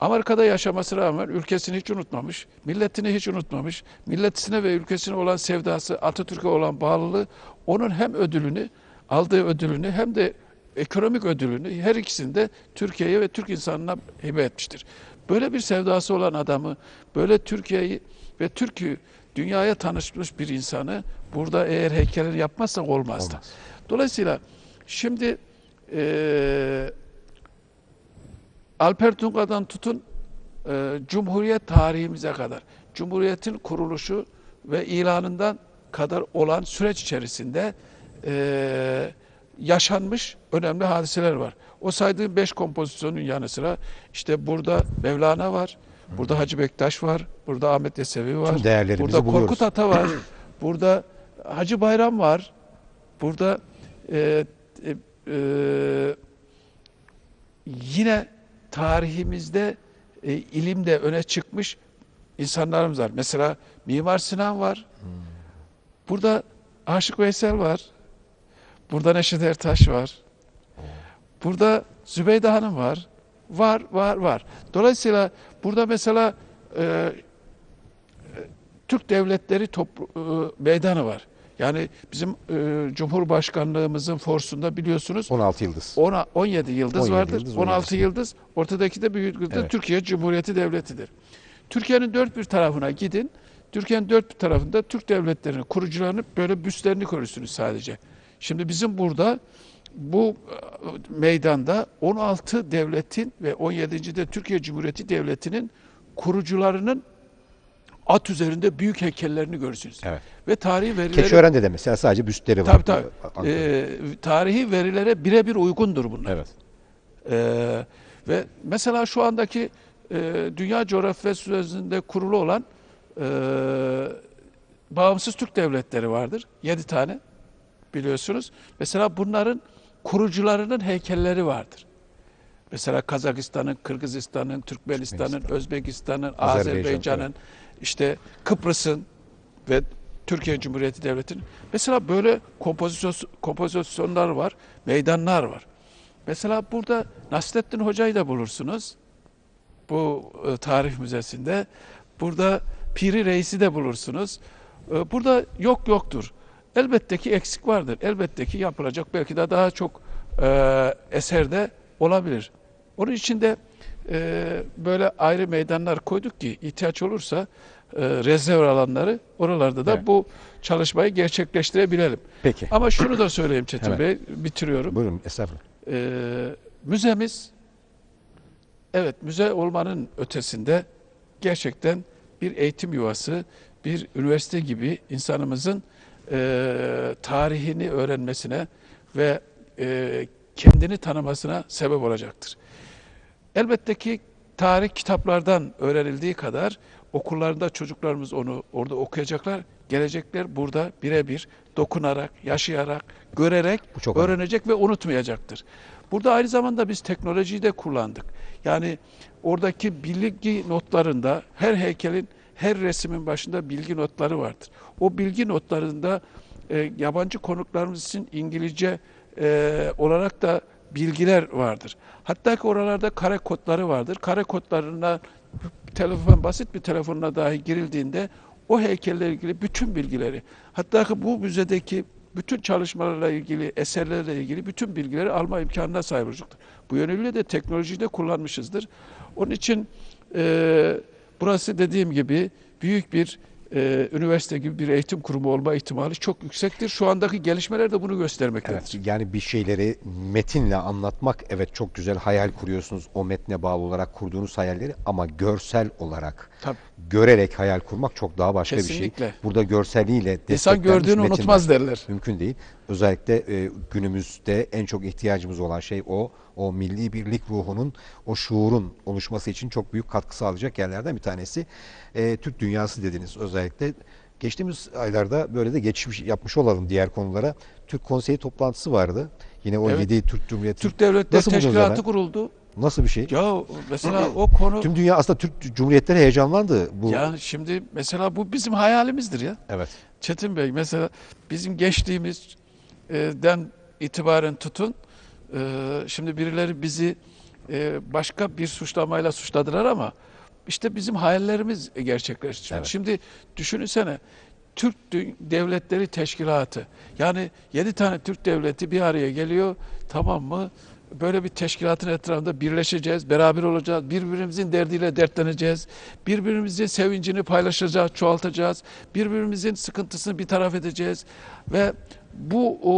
[SPEAKER 3] Amerika'da yaşamasına rağmen ülkesini hiç unutmamış, milletini hiç unutmamış, milletine ve ülkesine olan sevdası, Atatürk'e olan bağlılığı onun hem ödülünü, aldığı ödülünü hem de ekonomik ödülünü her ikisini de Türkiye'ye ve Türk insanına hibe etmiştir. Böyle bir sevdası olan adamı, böyle Türkiye'yi ve Türk'ü dünyaya tanışmış bir insanı burada eğer heykelini yapmazsak olmazdı.
[SPEAKER 2] Olmaz.
[SPEAKER 3] Dolayısıyla şimdi eee Alper Tunga'dan tutun e, Cumhuriyet tarihimize kadar, Cumhuriyet'in kuruluşu ve ilanından kadar olan süreç içerisinde e, yaşanmış önemli hadiseler var. O saydığım beş kompozisyonun yanı sıra işte burada Mevlana var, burada Hacı Bektaş var, burada Ahmet Yesevi var, burada
[SPEAKER 2] buluyoruz.
[SPEAKER 3] Korkut Ata var, [CLEARS THROAT] burada Hacı Bayram var, burada e, e, e, yine tarihimizde e, ilimde öne çıkmış insanlarımız var. Mesela Mimar Sinan var. Burada Aşık Veysel var. Burada Neşet Ertaş var. Burada Zübeyde Hanım var. Var, var, var. Dolayısıyla burada mesela e, e, Türk Devletleri toplu, e, meydanı var. Yani bizim e, Cumhurbaşkanlığımızın forsunda biliyorsunuz
[SPEAKER 2] 16 yıldız.
[SPEAKER 3] ona 17 yıldız
[SPEAKER 2] 17
[SPEAKER 3] vardır.
[SPEAKER 2] yıldız,
[SPEAKER 3] 16
[SPEAKER 2] 17.
[SPEAKER 3] yıldız. Ortadaki de büyük yıldız
[SPEAKER 2] Evet.
[SPEAKER 3] Türkiye Cumhuriyeti Devleti'dir. Türkiye'nin dört bir tarafına gidin. Türkiye'nin dört bir tarafında Türk devletlerinin kurucularını böyle büstlerini görürsünüz sadece. Şimdi bizim burada bu e, meydanda 16 devletin ve 17. de Türkiye Cumhuriyeti Devleti'nin kurucularının at üzerinde büyük heykellerini görürsünüz.
[SPEAKER 2] Evet.
[SPEAKER 3] Ve tarihi verileri
[SPEAKER 2] Keçiören'de de mesela sadece büstleri var.
[SPEAKER 3] tabii tabii. Ee, tarihi verilere birebir uygundur bunlar.
[SPEAKER 2] evet.
[SPEAKER 3] Ee, ve mesela şu andaki e, Dünya Coğrafyası üzerinde kurulu olan e, bağımsız Türk devletleri vardır. Yedi tane biliyorsunuz. Mesela bunların kurucularının heykelleri vardır. Mesela Kazakistan'ın, Kırgızistan'ın, Türkmenistan'ın,
[SPEAKER 2] Türkmenistan.
[SPEAKER 3] Özbekistan'ın,
[SPEAKER 2] Azerbaycan,
[SPEAKER 3] Azerbaycan'ın, işte Kıbrıs'ın ve Türkiye Cumhuriyeti Devleti'nin. Mesela böyle kompozisyon, kompozisyonlar var, meydanlar var. Mesela burada Nasrettin Hoca'yı da bulursunuz. Bu e, tarih müzesinde. Burada Piri Reis'i de bulursunuz. E, burada yok yoktur. Elbette ki eksik vardır. Elbette ki yapılacak belki de daha çok e, eserde olabilir. Onun için de e, böyle ayrı meydanlar koyduk ki ihtiyaç olursa e, rezerv alanları oralarda da
[SPEAKER 2] Evet.
[SPEAKER 3] bu çalışmayı gerçekleştirebilelim.
[SPEAKER 2] Peki.
[SPEAKER 3] Ama şunu da söyleyeyim Çetin
[SPEAKER 2] Hemen.
[SPEAKER 3] Bey, bitiriyorum.
[SPEAKER 2] Buyurun estağfurullah.
[SPEAKER 3] Ee, müzemiz evet müze olmanın ötesinde gerçekten bir eğitim yuvası, bir üniversite gibi insanımızın e, tarihini öğrenmesine ve e, kendini tanımasına sebep olacaktır. Elbette ki tarih kitaplardan öğrenildiği kadar okullarında çocuklarımız onu orada okuyacaklar. Gelecekler burada birebir dokunarak, yaşayarak, görerek
[SPEAKER 2] Bu çok önemli.
[SPEAKER 3] öğrenecek ve unutmayacaktır. Burada aynı zamanda biz teknolojiyi de kullandık. Yani oradaki bilgi notlarında her heykelin, her resmin başında bilgi notları vardır. O bilgi notlarında e, yabancı konuklarımız için İngilizce e, olarak da bilgiler vardır. Hatta ki oralarda kare kodları vardır. Kare kodlarına telefon basit bir telefonuna dahi girildiğinde o heykellerle ilgili bütün bilgileri hatta ki bu müzedeki bütün çalışmalarla ilgili, eserlerle ilgili bütün bilgileri alma imkanına sahip olacaktır. Bu yönüyle de teknolojiyi de kullanmışızdır. Onun için e, burası dediğim gibi büyük bir e, üniversite gibi bir eğitim kurumu olma ihtimali çok yüksektir. Şu andaki gelişmeler de bunu göstermektedir.
[SPEAKER 2] Evet, yani bir şeyleri metinle anlatmak evet çok güzel hayal kuruyorsunuz o metne bağlı olarak kurduğunuz hayalleri ama görsel olarak
[SPEAKER 3] Tabii.
[SPEAKER 2] görerek hayal kurmak çok daha başka bir
[SPEAKER 3] Kesinlikle.
[SPEAKER 2] şey. Burada görseliyle
[SPEAKER 3] İnsan
[SPEAKER 2] desteklenmiş
[SPEAKER 3] gördüğünü
[SPEAKER 2] metinler
[SPEAKER 3] unutmaz derler.
[SPEAKER 2] Mümkün değil. Özellikle e, günümüzde en çok ihtiyacımız olan şey o. O milli birlik ruhunun, o şuurun oluşması için çok büyük katkı sağlayacak yerlerden bir tanesi. E, Türk dünyası dediniz özellikle. Geçtiğimiz aylarda böyle de geçmiş yapmış olalım diğer konulara. Türk Konseyi toplantısı vardı. Yine o
[SPEAKER 3] Evet.
[SPEAKER 2] 7 Türk Cumhuriyeti.
[SPEAKER 3] Türk Devletleri Teşkilatı kuruldu.
[SPEAKER 2] Nasıl bir şey?
[SPEAKER 3] Ya mesela o konu
[SPEAKER 2] Tüm dünya aslında Türk Cumhuriyetleri heyecanlandı. Bu
[SPEAKER 3] ya şimdi mesela bu bizim hayalimizdir ya.
[SPEAKER 2] evet.
[SPEAKER 3] Çetin Bey mesela bizim geçtiğimizden itibaren tutun şimdi birileri bizi başka bir suçlamayla suçladılar ama işte bizim hayallerimiz gerçekleşti.
[SPEAKER 2] Evet.
[SPEAKER 3] Şimdi düşünsene Türk Devletleri Teşkilatı yani yedi tane Türk devleti bir araya geliyor tamam mı? Böyle bir teşkilatın etrafında birleşeceğiz, beraber olacağız, birbirimizin derdiyle dertleneceğiz, birbirimizin sevincini paylaşacağız, çoğaltacağız, birbirimizin sıkıntısını bir taraf edeceğiz ve bu o,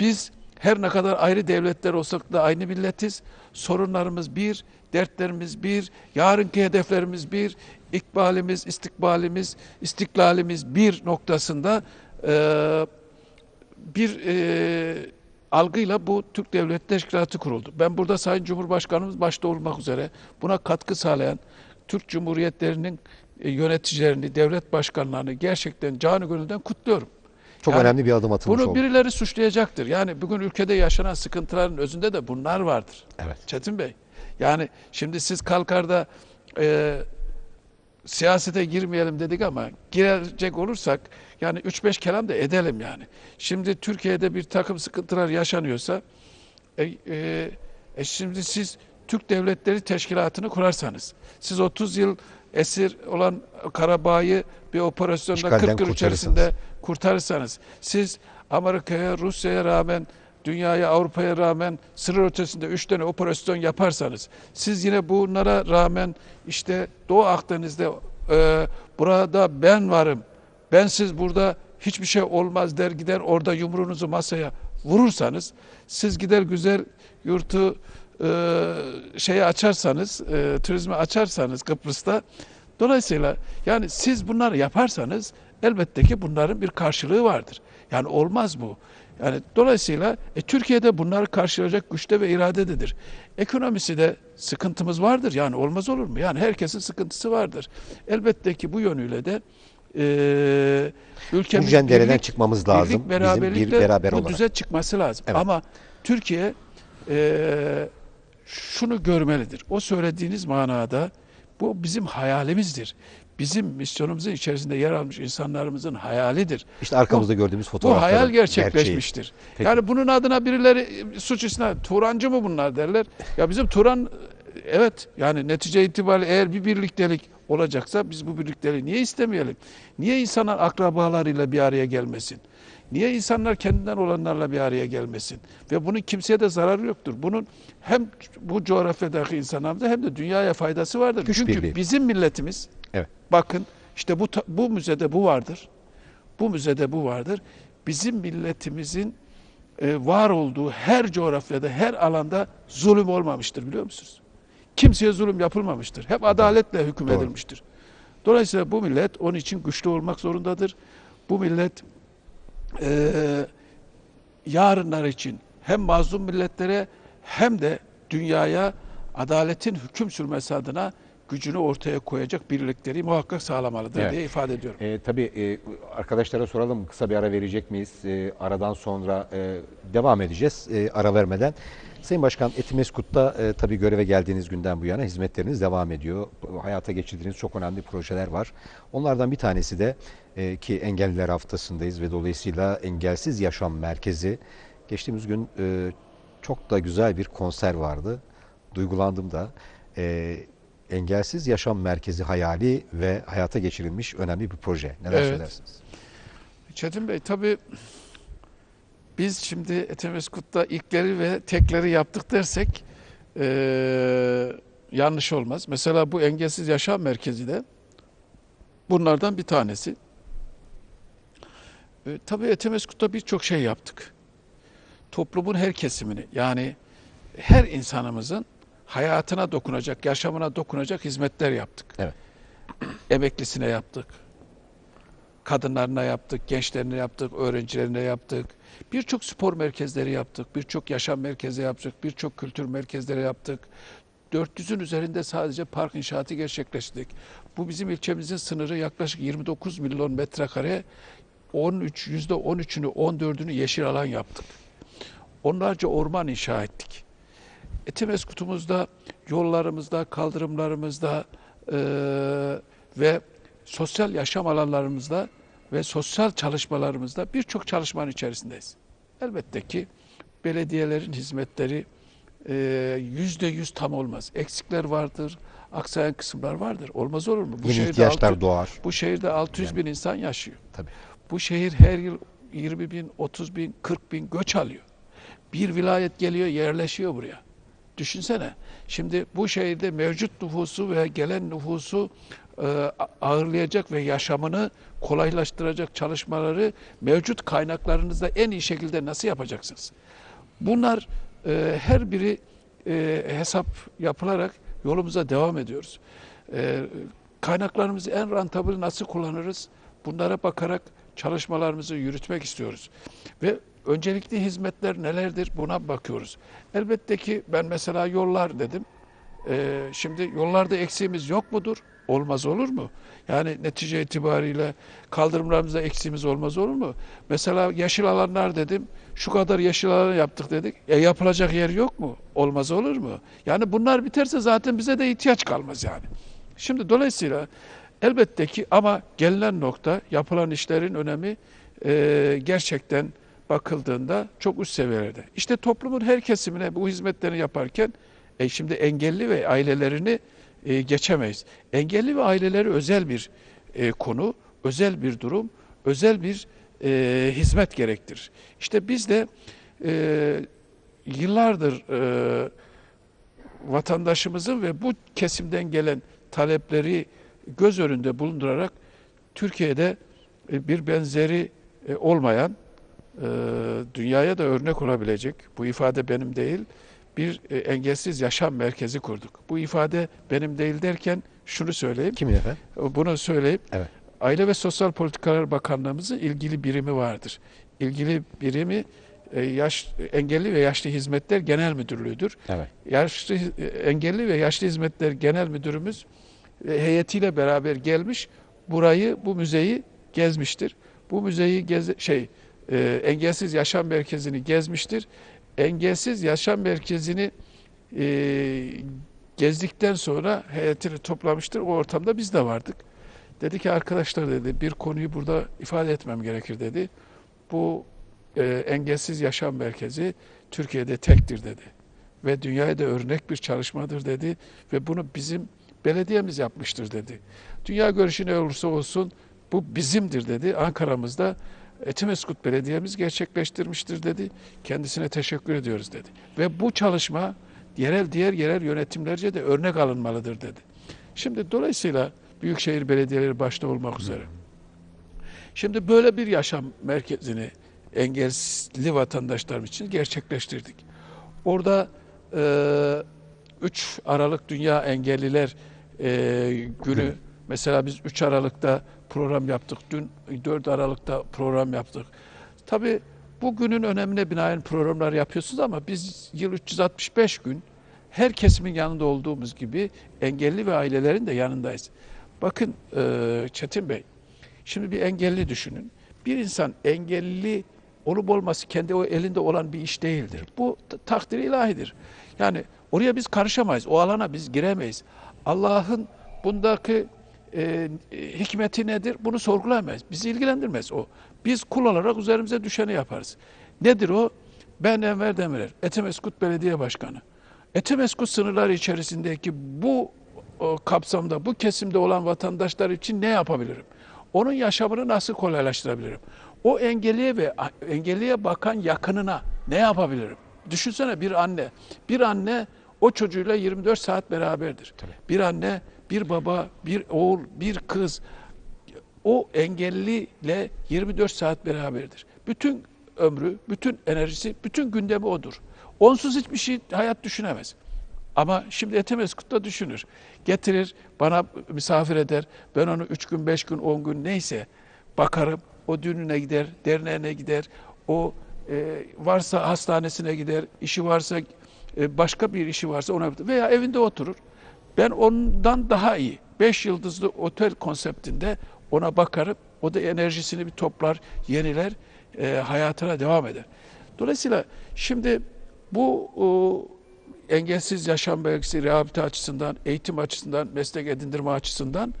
[SPEAKER 3] biz her ne kadar ayrı devletler olsak da aynı milletiz. Sorunlarımız bir, dertlerimiz bir, yarınki hedeflerimiz bir, ikbalimiz, istikbalimiz, istiklalimiz bir noktasında eee bir e, algıyla bu Türk Devlet Teşkilatı kuruldu. Ben burada Sayın Cumhurbaşkanımız başta olmak üzere buna katkı sağlayan Türk Cumhuriyetlerinin e, yöneticilerini, devlet başkanlarını gerçekten canı gönülden kutluyorum.
[SPEAKER 2] Çok
[SPEAKER 3] Yani
[SPEAKER 2] önemli bir adım atılmış
[SPEAKER 3] Bunu
[SPEAKER 2] oldu.
[SPEAKER 3] birileri suçlayacaktır. Yani bugün ülkede yaşanan sıkıntıların özünde de bunlar vardır.
[SPEAKER 2] Evet.
[SPEAKER 3] Çetin Bey. Yani şimdi siz kalkar da e, siyasete girmeyelim dedik ama girecek olursak yani 3-5 kelam da edelim yani. Şimdi Türkiye'de bir takım sıkıntılar yaşanıyorsa e, e, e şimdi siz Türk Devletleri Teşkilatı'nı kurarsanız, siz 30 yıl esir olan Karabağ'ı bir operasyonda
[SPEAKER 2] İşgalden
[SPEAKER 3] 40 yıl
[SPEAKER 2] kurtarırsanız.
[SPEAKER 3] içerisinde kurtarırsanız, siz Amerika'ya, Rusya'ya rağmen, dünyaya, Avrupa'ya rağmen sınır ötesinde 3 tane operasyon yaparsanız, siz yine bunlara rağmen işte Doğu Akdeniz'de e, burada ben varım, bensiz burada hiçbir şey olmaz der gider orada yumruğunuzu masaya vurursanız, siz gider güzel yurtu e, şeyi açarsanız, e, turizmi açarsanız Kıbrıs'ta, dolayısıyla yani siz bunları yaparsanız elbette ki bunların bir karşılığı vardır. Yani olmaz bu. Yani dolayısıyla e, Türkiye'de bunları karşılayacak güçte ve iradededir. Ekonomisi de sıkıntımız vardır. Yani olmaz olur mu? Yani herkesin sıkıntısı vardır. Elbette ki bu yönüyle de e, ülkemiz
[SPEAKER 2] cendereden
[SPEAKER 3] birlik-
[SPEAKER 2] çıkmamız lazım.
[SPEAKER 3] Birlik,
[SPEAKER 2] Bizim bir beraber
[SPEAKER 3] bu
[SPEAKER 2] olarak.
[SPEAKER 3] düze çıkması lazım.
[SPEAKER 2] Evet.
[SPEAKER 3] Ama Türkiye e, şunu görmelidir. O söylediğiniz manada bu bizim hayalimizdir. Bizim misyonumuzun içerisinde yer almış insanlarımızın hayalidir.
[SPEAKER 2] İşte arkamızda gördüğümüz
[SPEAKER 3] Bu
[SPEAKER 2] fotoğraflar.
[SPEAKER 3] hayal gerçekleşmiştir.
[SPEAKER 2] Peki.
[SPEAKER 3] Yani bunun adına birileri suç isnat, Turancı mı bunlar derler. Ya bizim Turan evet yani netice itibariyle eğer bir birliktelik olacaksa biz bu birlikteliği niye istemeyelim? Niye insanlar akrabalarıyla bir araya gelmesin? Niye insanlar kendinden olanlarla bir araya gelmesin? Ve bunun kimseye de zararı yoktur. Bunun hem bu coğrafyadaki insanlarımıza hem de dünyaya faydası vardır.
[SPEAKER 2] Güç
[SPEAKER 3] Çünkü
[SPEAKER 2] birliği.
[SPEAKER 3] bizim milletimiz
[SPEAKER 2] Evet.
[SPEAKER 3] bakın işte bu bu müzede bu vardır. Bu müzede bu vardır. Bizim milletimizin e, var olduğu her coğrafyada, her alanda zulüm olmamıştır biliyor musunuz? Kimseye zulüm yapılmamıştır. Hep adaletle hüküm
[SPEAKER 2] Doğru.
[SPEAKER 3] edilmiştir. Dolayısıyla bu millet onun için güçlü olmak zorundadır. Bu millet e, yarınlar için hem mazlum milletlere hem de dünyaya adaletin hüküm sürmesi adına gücünü ortaya koyacak birlikleri muhakkak sağlamalıdır
[SPEAKER 2] Evet.
[SPEAKER 3] diye ifade ediyorum.
[SPEAKER 2] E, tabii e, arkadaşlara soralım kısa bir ara verecek miyiz? E, aradan sonra e, devam edeceğiz e, ara vermeden. Sayın Başkan Etimeskut'ta e, tabii göreve geldiğiniz günden bu yana hizmetleriniz devam ediyor. Hayata geçirdiğiniz çok önemli projeler var. Onlardan bir tanesi de e, ki Engelliler Haftası'ndayız ve dolayısıyla Engelsiz Yaşam Merkezi. Geçtiğimiz gün e, çok da güzel bir konser vardı. Duygulandım da. E, Engelsiz Yaşam Merkezi hayali ve hayata geçirilmiş önemli bir proje. Neler
[SPEAKER 3] Evet.
[SPEAKER 2] söylersiniz?
[SPEAKER 3] Çetin Bey tabii biz şimdi Etemeskut'ta ilkleri ve tekleri yaptık dersek eee, yanlış olmaz. Mesela bu engelsiz yaşam merkezi de bunlardan bir tanesi. E, tabii Etemeskut'ta birçok şey yaptık. Toplumun her kesimini yani her insanımızın hayatına dokunacak, yaşamına dokunacak hizmetler yaptık.
[SPEAKER 2] Evet.
[SPEAKER 3] Emeklisine yaptık, kadınlarına yaptık, gençlerine yaptık, öğrencilerine yaptık. Birçok spor merkezleri yaptık, birçok yaşam merkezi yaptık, birçok kültür merkezleri yaptık. 400'ün üzerinde sadece park inşaatı gerçekleştirdik. Bu bizim ilçemizin sınırı yaklaşık 29 milyon metrekare. 13, yüzde 13'ünü, 14'ünü yeşil alan yaptık. Onlarca orman inşa ettik. Etimeskutumuzda, yollarımızda, kaldırımlarımızda eee, ve sosyal yaşam alanlarımızda ve sosyal çalışmalarımızda birçok çalışmanın içerisindeyiz. Elbette ki belediyelerin hizmetleri eee, yüzde yüz tam olmaz. Eksikler vardır, aksayan kısımlar vardır. Olmaz olur mu? Bu
[SPEAKER 2] Yeni
[SPEAKER 3] şehirde
[SPEAKER 2] ihtiyaçlar
[SPEAKER 3] altı-
[SPEAKER 2] doğar.
[SPEAKER 3] bu şehirde 600 bin insan yaşıyor.
[SPEAKER 2] Tabii.
[SPEAKER 3] Bu şehir her yıl 20 bin, 30 bin, 40 bin göç alıyor. Bir vilayet geliyor, yerleşiyor buraya. Düşünsene. Şimdi bu şehirde mevcut nüfusu ve gelen nüfusu e, ağırlayacak ve yaşamını kolaylaştıracak çalışmaları mevcut kaynaklarınızda en iyi şekilde nasıl yapacaksınız? Bunlar e, her biri e, hesap yapılarak yolumuza devam ediyoruz. E, kaynaklarımızı en rantabil nasıl kullanırız? Bunlara bakarak çalışmalarımızı yürütmek istiyoruz. Ve öncelikli hizmetler nelerdir buna bakıyoruz. Elbette ki ben mesela yollar dedim. Ee, şimdi yollarda eksiğimiz yok mudur? Olmaz olur mu? Yani netice itibariyle kaldırımlarımızda eksiğimiz olmaz olur mu? Mesela yeşil alanlar dedim. Şu kadar yeşil alan yaptık dedik. E yapılacak yer yok mu? Olmaz olur mu? Yani bunlar biterse zaten bize de ihtiyaç kalmaz yani. Şimdi dolayısıyla Elbette ki ama gelinen nokta yapılan işlerin önemi e, gerçekten bakıldığında çok üst seviyelerde. İşte toplumun her kesimine bu hizmetleri yaparken e, şimdi engelli ve ailelerini e, geçemeyiz. Engelli ve aileleri özel bir e, konu, özel bir durum, özel bir e, hizmet gerektirir. İşte biz de e, yıllardır e, vatandaşımızın ve bu kesimden gelen talepleri göz önünde bulundurarak Türkiye'de e, bir benzeri e, olmayan e, dünyaya da örnek olabilecek bu ifade benim değil bir e, engelsiz yaşam merkezi kurduk. Bu ifade benim değil derken şunu söyleyeyim.
[SPEAKER 2] Kimin efendim?
[SPEAKER 3] Bunu söyleyip
[SPEAKER 2] Evet.
[SPEAKER 3] Aile ve Sosyal Politikalar Bakanlığımızın ilgili birimi vardır. İlgili birimi e, yaş engelli ve yaşlı hizmetler genel müdürlüğüdür.
[SPEAKER 2] Evet.
[SPEAKER 3] Yaşlı e, engelli ve yaşlı hizmetler genel müdürümüz e, heyetiyle beraber gelmiş. Burayı bu müzeyi gezmiştir. Bu müzeyi gez şey e, engelsiz yaşam merkezini gezmiştir. Engelsiz yaşam merkezini e, gezdikten sonra heyetini toplamıştır. O ortamda biz de vardık. Dedi ki arkadaşlar dedi bir konuyu burada ifade etmem gerekir dedi. Bu e, engelsiz yaşam merkezi Türkiye'de tektir dedi. Ve dünyaya da örnek bir çalışmadır dedi. Ve bunu bizim belediyemiz yapmıştır dedi. Dünya görüşü ne olursa olsun bu bizimdir dedi. Ankara'mızda Etimeskut Belediye'miz gerçekleştirmiştir dedi. Kendisine teşekkür ediyoruz dedi. Ve bu çalışma yerel diğer yerel yönetimlerce de örnek alınmalıdır dedi. Şimdi dolayısıyla büyükşehir belediyeleri başta olmak üzere. Şimdi böyle bir yaşam merkezini engelli vatandaşlarım için gerçekleştirdik. Orada e, 3 Aralık Dünya Engelliler e, günü mesela biz 3 Aralık'ta program yaptık. Dün 4 Aralık'ta program yaptık. Tabii bu günün önemine binaen programlar yapıyorsunuz ama biz yıl 365 gün her kesimin yanında olduğumuz gibi engelli ve ailelerin de yanındayız. Bakın e, Çetin Bey, şimdi bir engelli düşünün. Bir insan engelli olup olması kendi o elinde olan bir iş değildir. Bu takdir ilahidir. Yani oraya biz karışamayız. O alana biz giremeyiz. Allah'ın bundaki e, hikmeti nedir? Bunu sorgulayamayız. Bizi ilgilendirmez o. Biz kul olarak üzerimize düşeni yaparız. Nedir o? Ben Enver Demirer, Etimeskut Belediye Başkanı. Etimeskut sınırları içerisindeki bu o, kapsamda, bu kesimde olan vatandaşlar için ne yapabilirim? Onun yaşamını nasıl kolaylaştırabilirim? O engelliye ve engelliye bakan yakınına ne yapabilirim? Düşünsene bir anne. Bir anne o çocuğuyla 24 saat beraberdir. Bir anne, bir baba, bir oğul, bir kız o engelliyle 24 saat beraberdir. Bütün ömrü, bütün enerjisi, bütün gündemi odur. Onsuz hiçbir şey hayat düşünemez. Ama şimdi Etemeskut'ta düşünür. Getirir, bana misafir eder. Ben onu üç gün, beş gün, on gün neyse bakarım. O düğününe gider, derneğine gider. O e, varsa hastanesine gider, işi varsa e, başka bir işi varsa ona veya evinde oturur. Ben ondan daha iyi. Beş yıldızlı otel konseptinde ona bakarım. O da enerjisini bir toplar, yeniler, e, hayatına devam eder. Dolayısıyla şimdi bu o, engelsiz yaşam belgesi rehabilite açısından, eğitim açısından, meslek edindirme açısından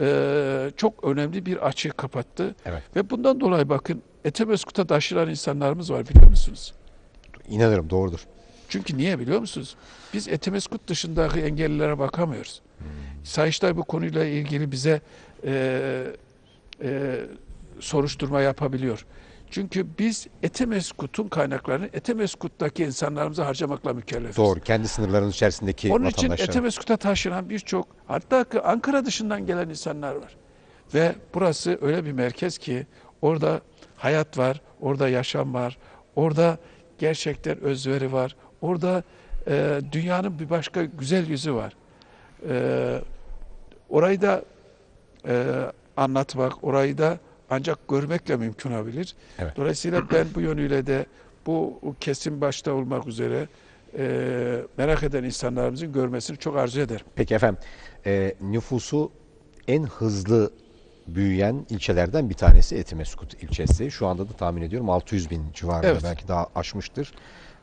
[SPEAKER 3] e, çok önemli bir açığı kapattı.
[SPEAKER 2] Evet.
[SPEAKER 3] Ve bundan dolayı bakın Etemeskut'a taşınan insanlarımız var biliyor musunuz?
[SPEAKER 2] İnanırım doğrudur.
[SPEAKER 3] Çünkü niye biliyor musunuz? Biz Etemeskut dışındaki engellilere bakamıyoruz. Sayıştay bu konuyla ilgili bize e, e, soruşturma yapabiliyor. Çünkü biz Etemeskut'un kaynaklarını Etemeskut'taki insanlarımıza harcamakla mükellefiz.
[SPEAKER 2] Doğru. Kendi sınırlarının içerisindeki
[SPEAKER 3] Onun için. Etemeskut'a taşınan birçok hatta Ankara dışından gelen insanlar var. Ve burası öyle bir merkez ki orada hayat var, orada yaşam var, orada gerçekten özveri var, orada e, dünyanın bir başka güzel yüzü var. E, orayı da e, anlatmak, orayı da ancak görmekle mümkün olabilir.
[SPEAKER 2] Evet.
[SPEAKER 3] Dolayısıyla [CLEARS THROAT] ben bu yönüyle de bu kesim başta olmak üzere e, merak eden insanlarımızın görmesini çok arzu ederim.
[SPEAKER 2] Peki efendim, e, nüfusu en hızlı büyüyen ilçelerden bir tanesi Etimeskut ilçesi. Şu anda da tahmin ediyorum 600 bin civarında
[SPEAKER 3] Evet.
[SPEAKER 2] belki daha aşmıştır.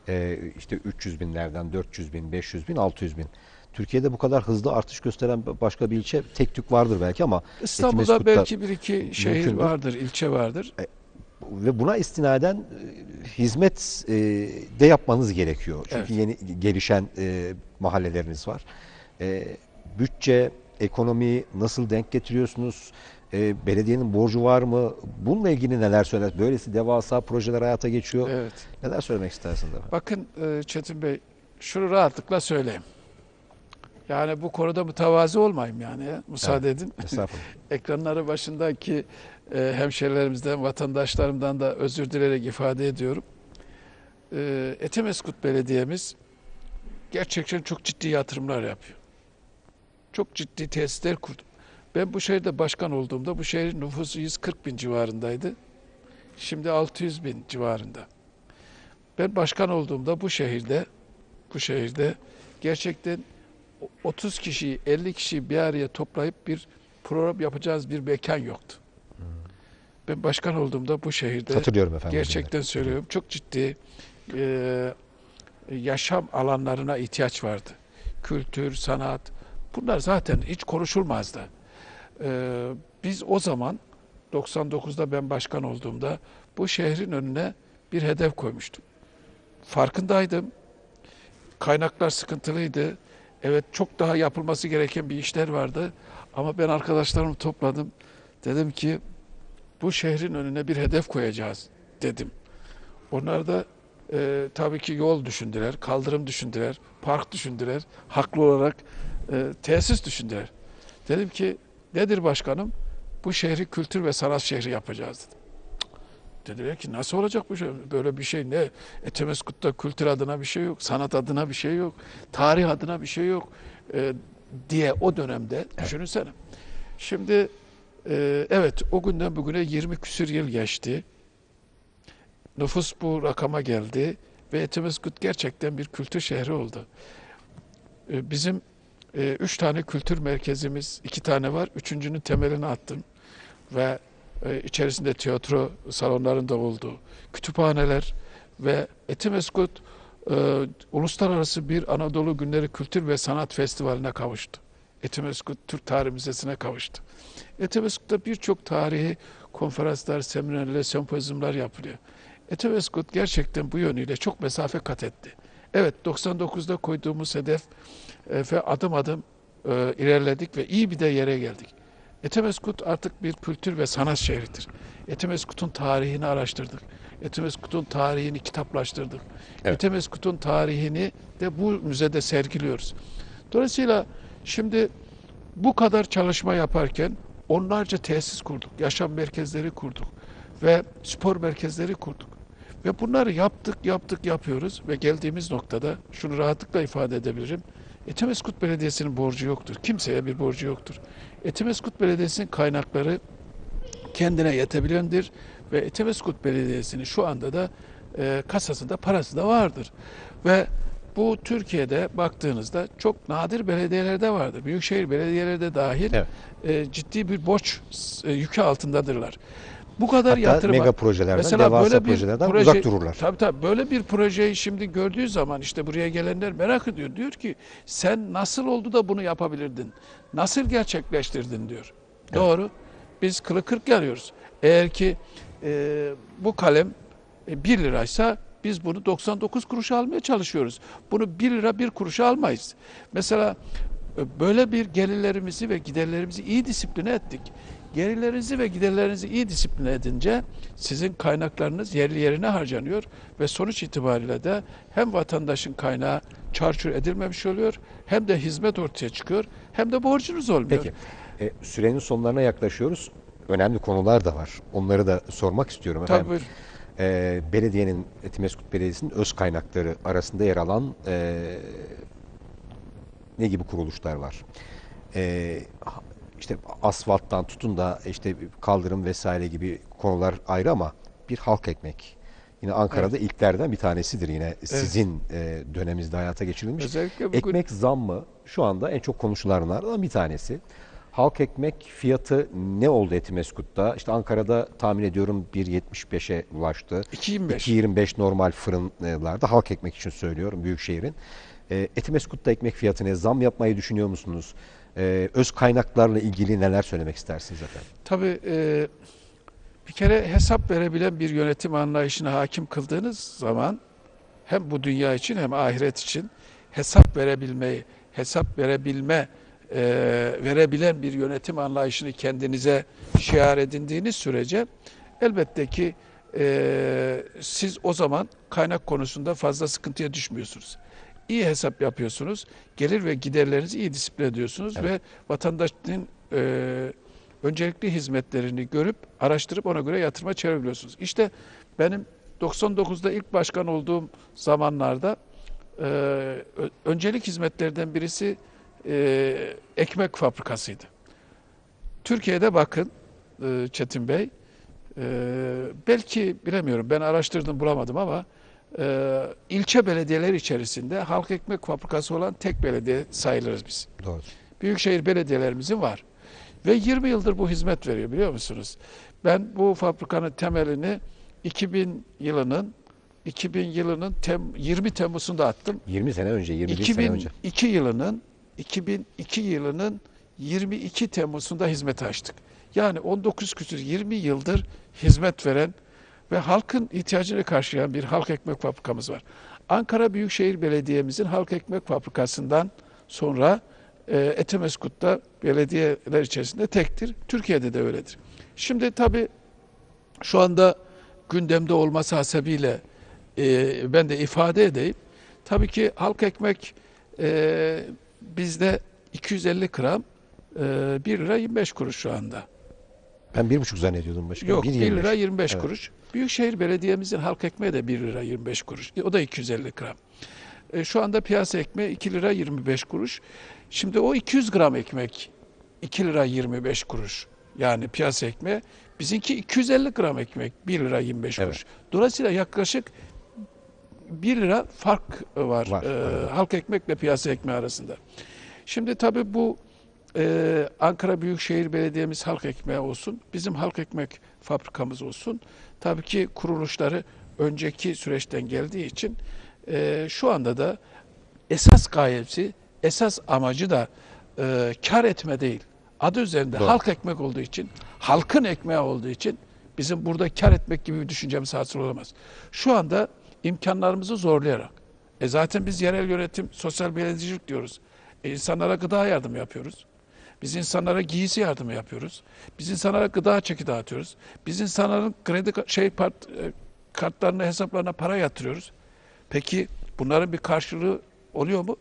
[SPEAKER 2] E, işte 300 binlerden 400 bin, 500 bin, 600 bin. Türkiye'de bu kadar hızlı artış gösteren başka bir ilçe tek tük vardır belki ama
[SPEAKER 3] İstanbul'da belki bir iki şehir vardır, ilçe vardır.
[SPEAKER 2] ve buna istinaden e, hizmet e, de yapmanız gerekiyor. Çünkü
[SPEAKER 3] Evet.
[SPEAKER 2] yeni gelişen e, mahalleleriniz var. E, bütçe, ekonomi nasıl denk getiriyorsunuz? E, belediyenin borcu var mı? Bununla ilgili neler söyler? Böylesi devasa projeler hayata geçiyor.
[SPEAKER 3] Evet.
[SPEAKER 2] Neler söylemek istersiniz efendim?
[SPEAKER 3] Bakın e, Çetin Bey, şunu rahatlıkla söyleyeyim. Yani bu konuda mütevazi olmayayım yani. ya. Müsaade edin.
[SPEAKER 2] Estağfurullah. [LAUGHS]
[SPEAKER 3] Ekranları başındaki e, hemşerilerimizden, vatandaşlarımdan da özür dileyerek ifade ediyorum. E, Etemeskut Belediye'miz gerçekten çok ciddi yatırımlar yapıyor. Çok ciddi tesisler kurdu. Ben bu şehirde başkan olduğumda bu şehrin nüfusu 140 bin civarındaydı. Şimdi 600 bin civarında. Ben başkan olduğumda bu şehirde bu şehirde gerçekten 30 kişiyi 50 kişiyi bir araya toplayıp bir program yapacağız bir mekan yoktu. Ben başkan olduğumda bu şehirde
[SPEAKER 2] Hatırlıyorum efendim.
[SPEAKER 3] gerçekten
[SPEAKER 2] günleri.
[SPEAKER 3] söylüyorum çok ciddi e, yaşam alanlarına ihtiyaç vardı. Kültür, sanat bunlar zaten hiç konuşulmazdı. E, biz o zaman 99'da ben başkan olduğumda bu şehrin önüne bir hedef koymuştum. Farkındaydım. Kaynaklar sıkıntılıydı. Evet çok daha yapılması gereken bir işler vardı. Ama ben arkadaşlarımı topladım. Dedim ki bu şehrin önüne bir hedef koyacağız dedim. Onlar da e, tabii ki yol düşündüler, kaldırım düşündüler, park düşündüler, haklı olarak e, tesis düşündüler. Dedim ki nedir başkanım? Bu şehri kültür ve sanat şehri yapacağız dedim. Dediler ki nasıl olacak bu şey? Böyle bir şey ne? Etemeskut'ta kültür adına bir şey yok, sanat adına bir şey yok, tarih adına bir şey yok e, diye o dönemde düşünsene. Şimdi e, evet o günden bugüne 20 küsür yıl geçti. Nüfus bu rakama geldi ve Etimeskut gerçekten bir kültür şehri oldu. E, bizim e, üç tane kültür merkezimiz, iki tane var. Üçüncünün temelini attım ve e, içerisinde tiyatro salonlarında olduğu, kütüphaneler ve Etimeskut e, uluslararası bir Anadolu Günleri Kültür ve Sanat Festivali'ne kavuştu. Etimeskut Türk Tarih Müzesi'ne kavuştu. Etimeskut'ta birçok tarihi konferanslar, seminerler, sempozyumlar yapılıyor. Etimeskut gerçekten bu yönüyle çok mesafe kat etti. Evet 99'da koyduğumuz hedef e, ve adım adım e, ilerledik ve iyi bir de yere geldik. Etemeskut artık bir kültür ve sanat şehridir. Etemeskut'un tarihini araştırdık. Etemeskut'un tarihini kitaplaştırdık.
[SPEAKER 2] Evet.
[SPEAKER 3] Etemeskut'un tarihini de bu müzede sergiliyoruz. Dolayısıyla şimdi bu kadar çalışma yaparken onlarca tesis kurduk, yaşam merkezleri kurduk ve spor merkezleri kurduk. Ve bunları yaptık, yaptık, yapıyoruz ve geldiğimiz noktada şunu rahatlıkla ifade edebilirim. Etimeskut Belediyesi'nin borcu yoktur. Kimseye bir borcu yoktur. Etimeskut Belediyesi'nin kaynakları kendine yetebilendir ve Etimeskut Belediyesi'nin şu anda da e, kasasında parası da vardır. Ve bu Türkiye'de baktığınızda çok nadir belediyelerde vardır. Büyükşehir belediyeleri dahil
[SPEAKER 2] Evet.
[SPEAKER 3] e, ciddi bir borç e, yükü altındadırlar. Bu kadar
[SPEAKER 2] Hatta
[SPEAKER 3] yatırıma
[SPEAKER 2] mega projelerden,
[SPEAKER 3] Mesela
[SPEAKER 2] devasa
[SPEAKER 3] böyle bir
[SPEAKER 2] projelerden
[SPEAKER 3] proje-
[SPEAKER 2] uzak dururlar.
[SPEAKER 3] Tabii tabii böyle bir projeyi şimdi gördüğü zaman işte buraya gelenler merak ediyor. Diyor ki sen nasıl oldu da bunu yapabilirdin? Nasıl gerçekleştirdin diyor. Doğru. Biz kılı kırk yarıyoruz. Eğer ki e, bu kalem e, 1 liraysa biz bunu 99 kuruşa almaya çalışıyoruz. Bunu 1 lira 1 kuruşa almayız. Mesela e, böyle bir gelirlerimizi ve giderlerimizi iyi disipline ettik. Gelirlerinizi ve giderlerinizi iyi disipline edince sizin kaynaklarınız yerli yerine harcanıyor ve sonuç itibariyle de hem vatandaşın kaynağı çarçur edilmemiş oluyor hem de hizmet ortaya çıkıyor hem de borcunuz olmuyor.
[SPEAKER 2] Peki. E, sürenin sonlarına yaklaşıyoruz. Önemli konular da var. Onları da sormak istiyorum efendim.
[SPEAKER 3] Tabii.
[SPEAKER 2] E, belediyenin, Etimeskut Belediyesi'nin öz kaynakları arasında yer alan e, ne gibi kuruluşlar var? E, işte asfalttan tutun da işte kaldırım vesaire gibi konular ayrı ama bir halk ekmek. Yine Ankara'da ilklerden bir tanesidir yine sizin e, döneminizde hayata geçirilmiş.
[SPEAKER 3] Özellikle bugün
[SPEAKER 2] Ekmek zammı şu anda en çok konuşulanlardan bir tanesi. Halk ekmek fiyatı ne oldu Etimeskut'ta? İşte Ankara'da tahmin ediyorum 1.75'e ulaştı.
[SPEAKER 3] 2.25.
[SPEAKER 2] 2.25 normal fırınlarda halk ekmek için söylüyorum Büyükşehir'in. E, Etimeskut'ta ekmek fiyatına zam yapmayı düşünüyor musunuz? E, öz kaynaklarla ilgili neler söylemek istersiniz efendim?
[SPEAKER 3] Tabii e, bir kere hesap verebilen bir yönetim anlayışına hakim kıldığınız zaman hem bu dünya için hem ahiret için hesap verebilmeyi, hesap verebilme, e, verebilen bir yönetim anlayışını kendinize şiar edindiğiniz sürece elbette ki e, siz o zaman kaynak konusunda fazla sıkıntıya düşmüyorsunuz. İyi hesap yapıyorsunuz, gelir ve giderlerinizi iyi disiplin ediyorsunuz
[SPEAKER 2] Evet.
[SPEAKER 3] ve vatandaşın e, öncelikli hizmetlerini görüp araştırıp ona göre yatırıma çevirebiliyorsunuz. İşte benim 99'da ilk başkan olduğum zamanlarda e, öncelik hizmetlerden birisi e, ekmek fabrikasıydı. Türkiye'de bakın e, Çetin Bey, e, belki bilemiyorum ben araştırdım bulamadım ama e, ilçe belediyeler içerisinde halk ekmek fabrikası olan tek belediye sayılırız biz.
[SPEAKER 2] Doğru.
[SPEAKER 3] Büyükşehir belediyelerimizin var. Ve 20 yıldır bu hizmet veriyor biliyor musunuz? Ben bu fabrikanın temelini 2000 yılının 2000 yılının tem, 20 Temmuz'unda attım.
[SPEAKER 2] 20 sene önce, 21 sene önce.
[SPEAKER 3] 2002 yılının 2002 yılının 22 Temmuz'unda hizmet açtık. Yani 19 küsür 20 yıldır hizmet veren ve halkın ihtiyacını karşılayan bir halk ekmek fabrikamız var. Ankara Büyükşehir Belediye'mizin halk ekmek fabrikasından sonra e, Etemeskut'ta belediyeler içerisinde tektir. Türkiye'de de öyledir. Şimdi tabii şu anda gündemde olması hasebiyle e, ben de ifade edeyim. Tabii ki halk ekmek e, bizde 250 gram e, 1 lira 25 kuruş şu anda.
[SPEAKER 2] Ben bir buçuk zannediyordum başkanım.
[SPEAKER 3] Yok 1
[SPEAKER 2] 1.25.
[SPEAKER 3] lira 25
[SPEAKER 2] Evet.
[SPEAKER 3] kuruş. Büyükşehir Belediye'mizin halk ekmeği de 1 lira 25 kuruş. O da 250 gram. E, şu anda piyasa ekmeği 2 lira 25 kuruş. Şimdi o 200 gram ekmek 2 lira 25 kuruş. Yani piyasa ekmeği. Bizimki 250 gram ekmek 1 lira 25
[SPEAKER 2] Evet.
[SPEAKER 3] kuruş. Dolayısıyla yaklaşık 1 lira fark var,
[SPEAKER 2] Var,
[SPEAKER 3] e,
[SPEAKER 2] evet.
[SPEAKER 3] halk ekmekle piyasa ekmeği arasında. Şimdi tabii bu e, Ankara Büyükşehir Belediye'miz halk ekmeği olsun, bizim halk ekmek fabrikamız olsun. Tabii ki kuruluşları önceki süreçten geldiği için e, şu anda da esas gayesi, esas amacı da e, kar etme değil. Adı üzerinde
[SPEAKER 2] Doğru.
[SPEAKER 3] halk ekmek olduğu için, halkın ekmeği olduğu için bizim burada kar etmek gibi bir düşüncemiz hasıl olamaz. Şu anda imkanlarımızı zorlayarak, e zaten biz yerel yönetim, sosyal belediyecilik diyoruz. E insanlara gıda yardım yapıyoruz. Biz insanlara giysi yardımı yapıyoruz. Biz insanlara gıda çeki dağıtıyoruz. Biz insanların kredi şey part, e, kartlarına, hesaplarına para yatırıyoruz. Peki bunların bir karşılığı oluyor mu?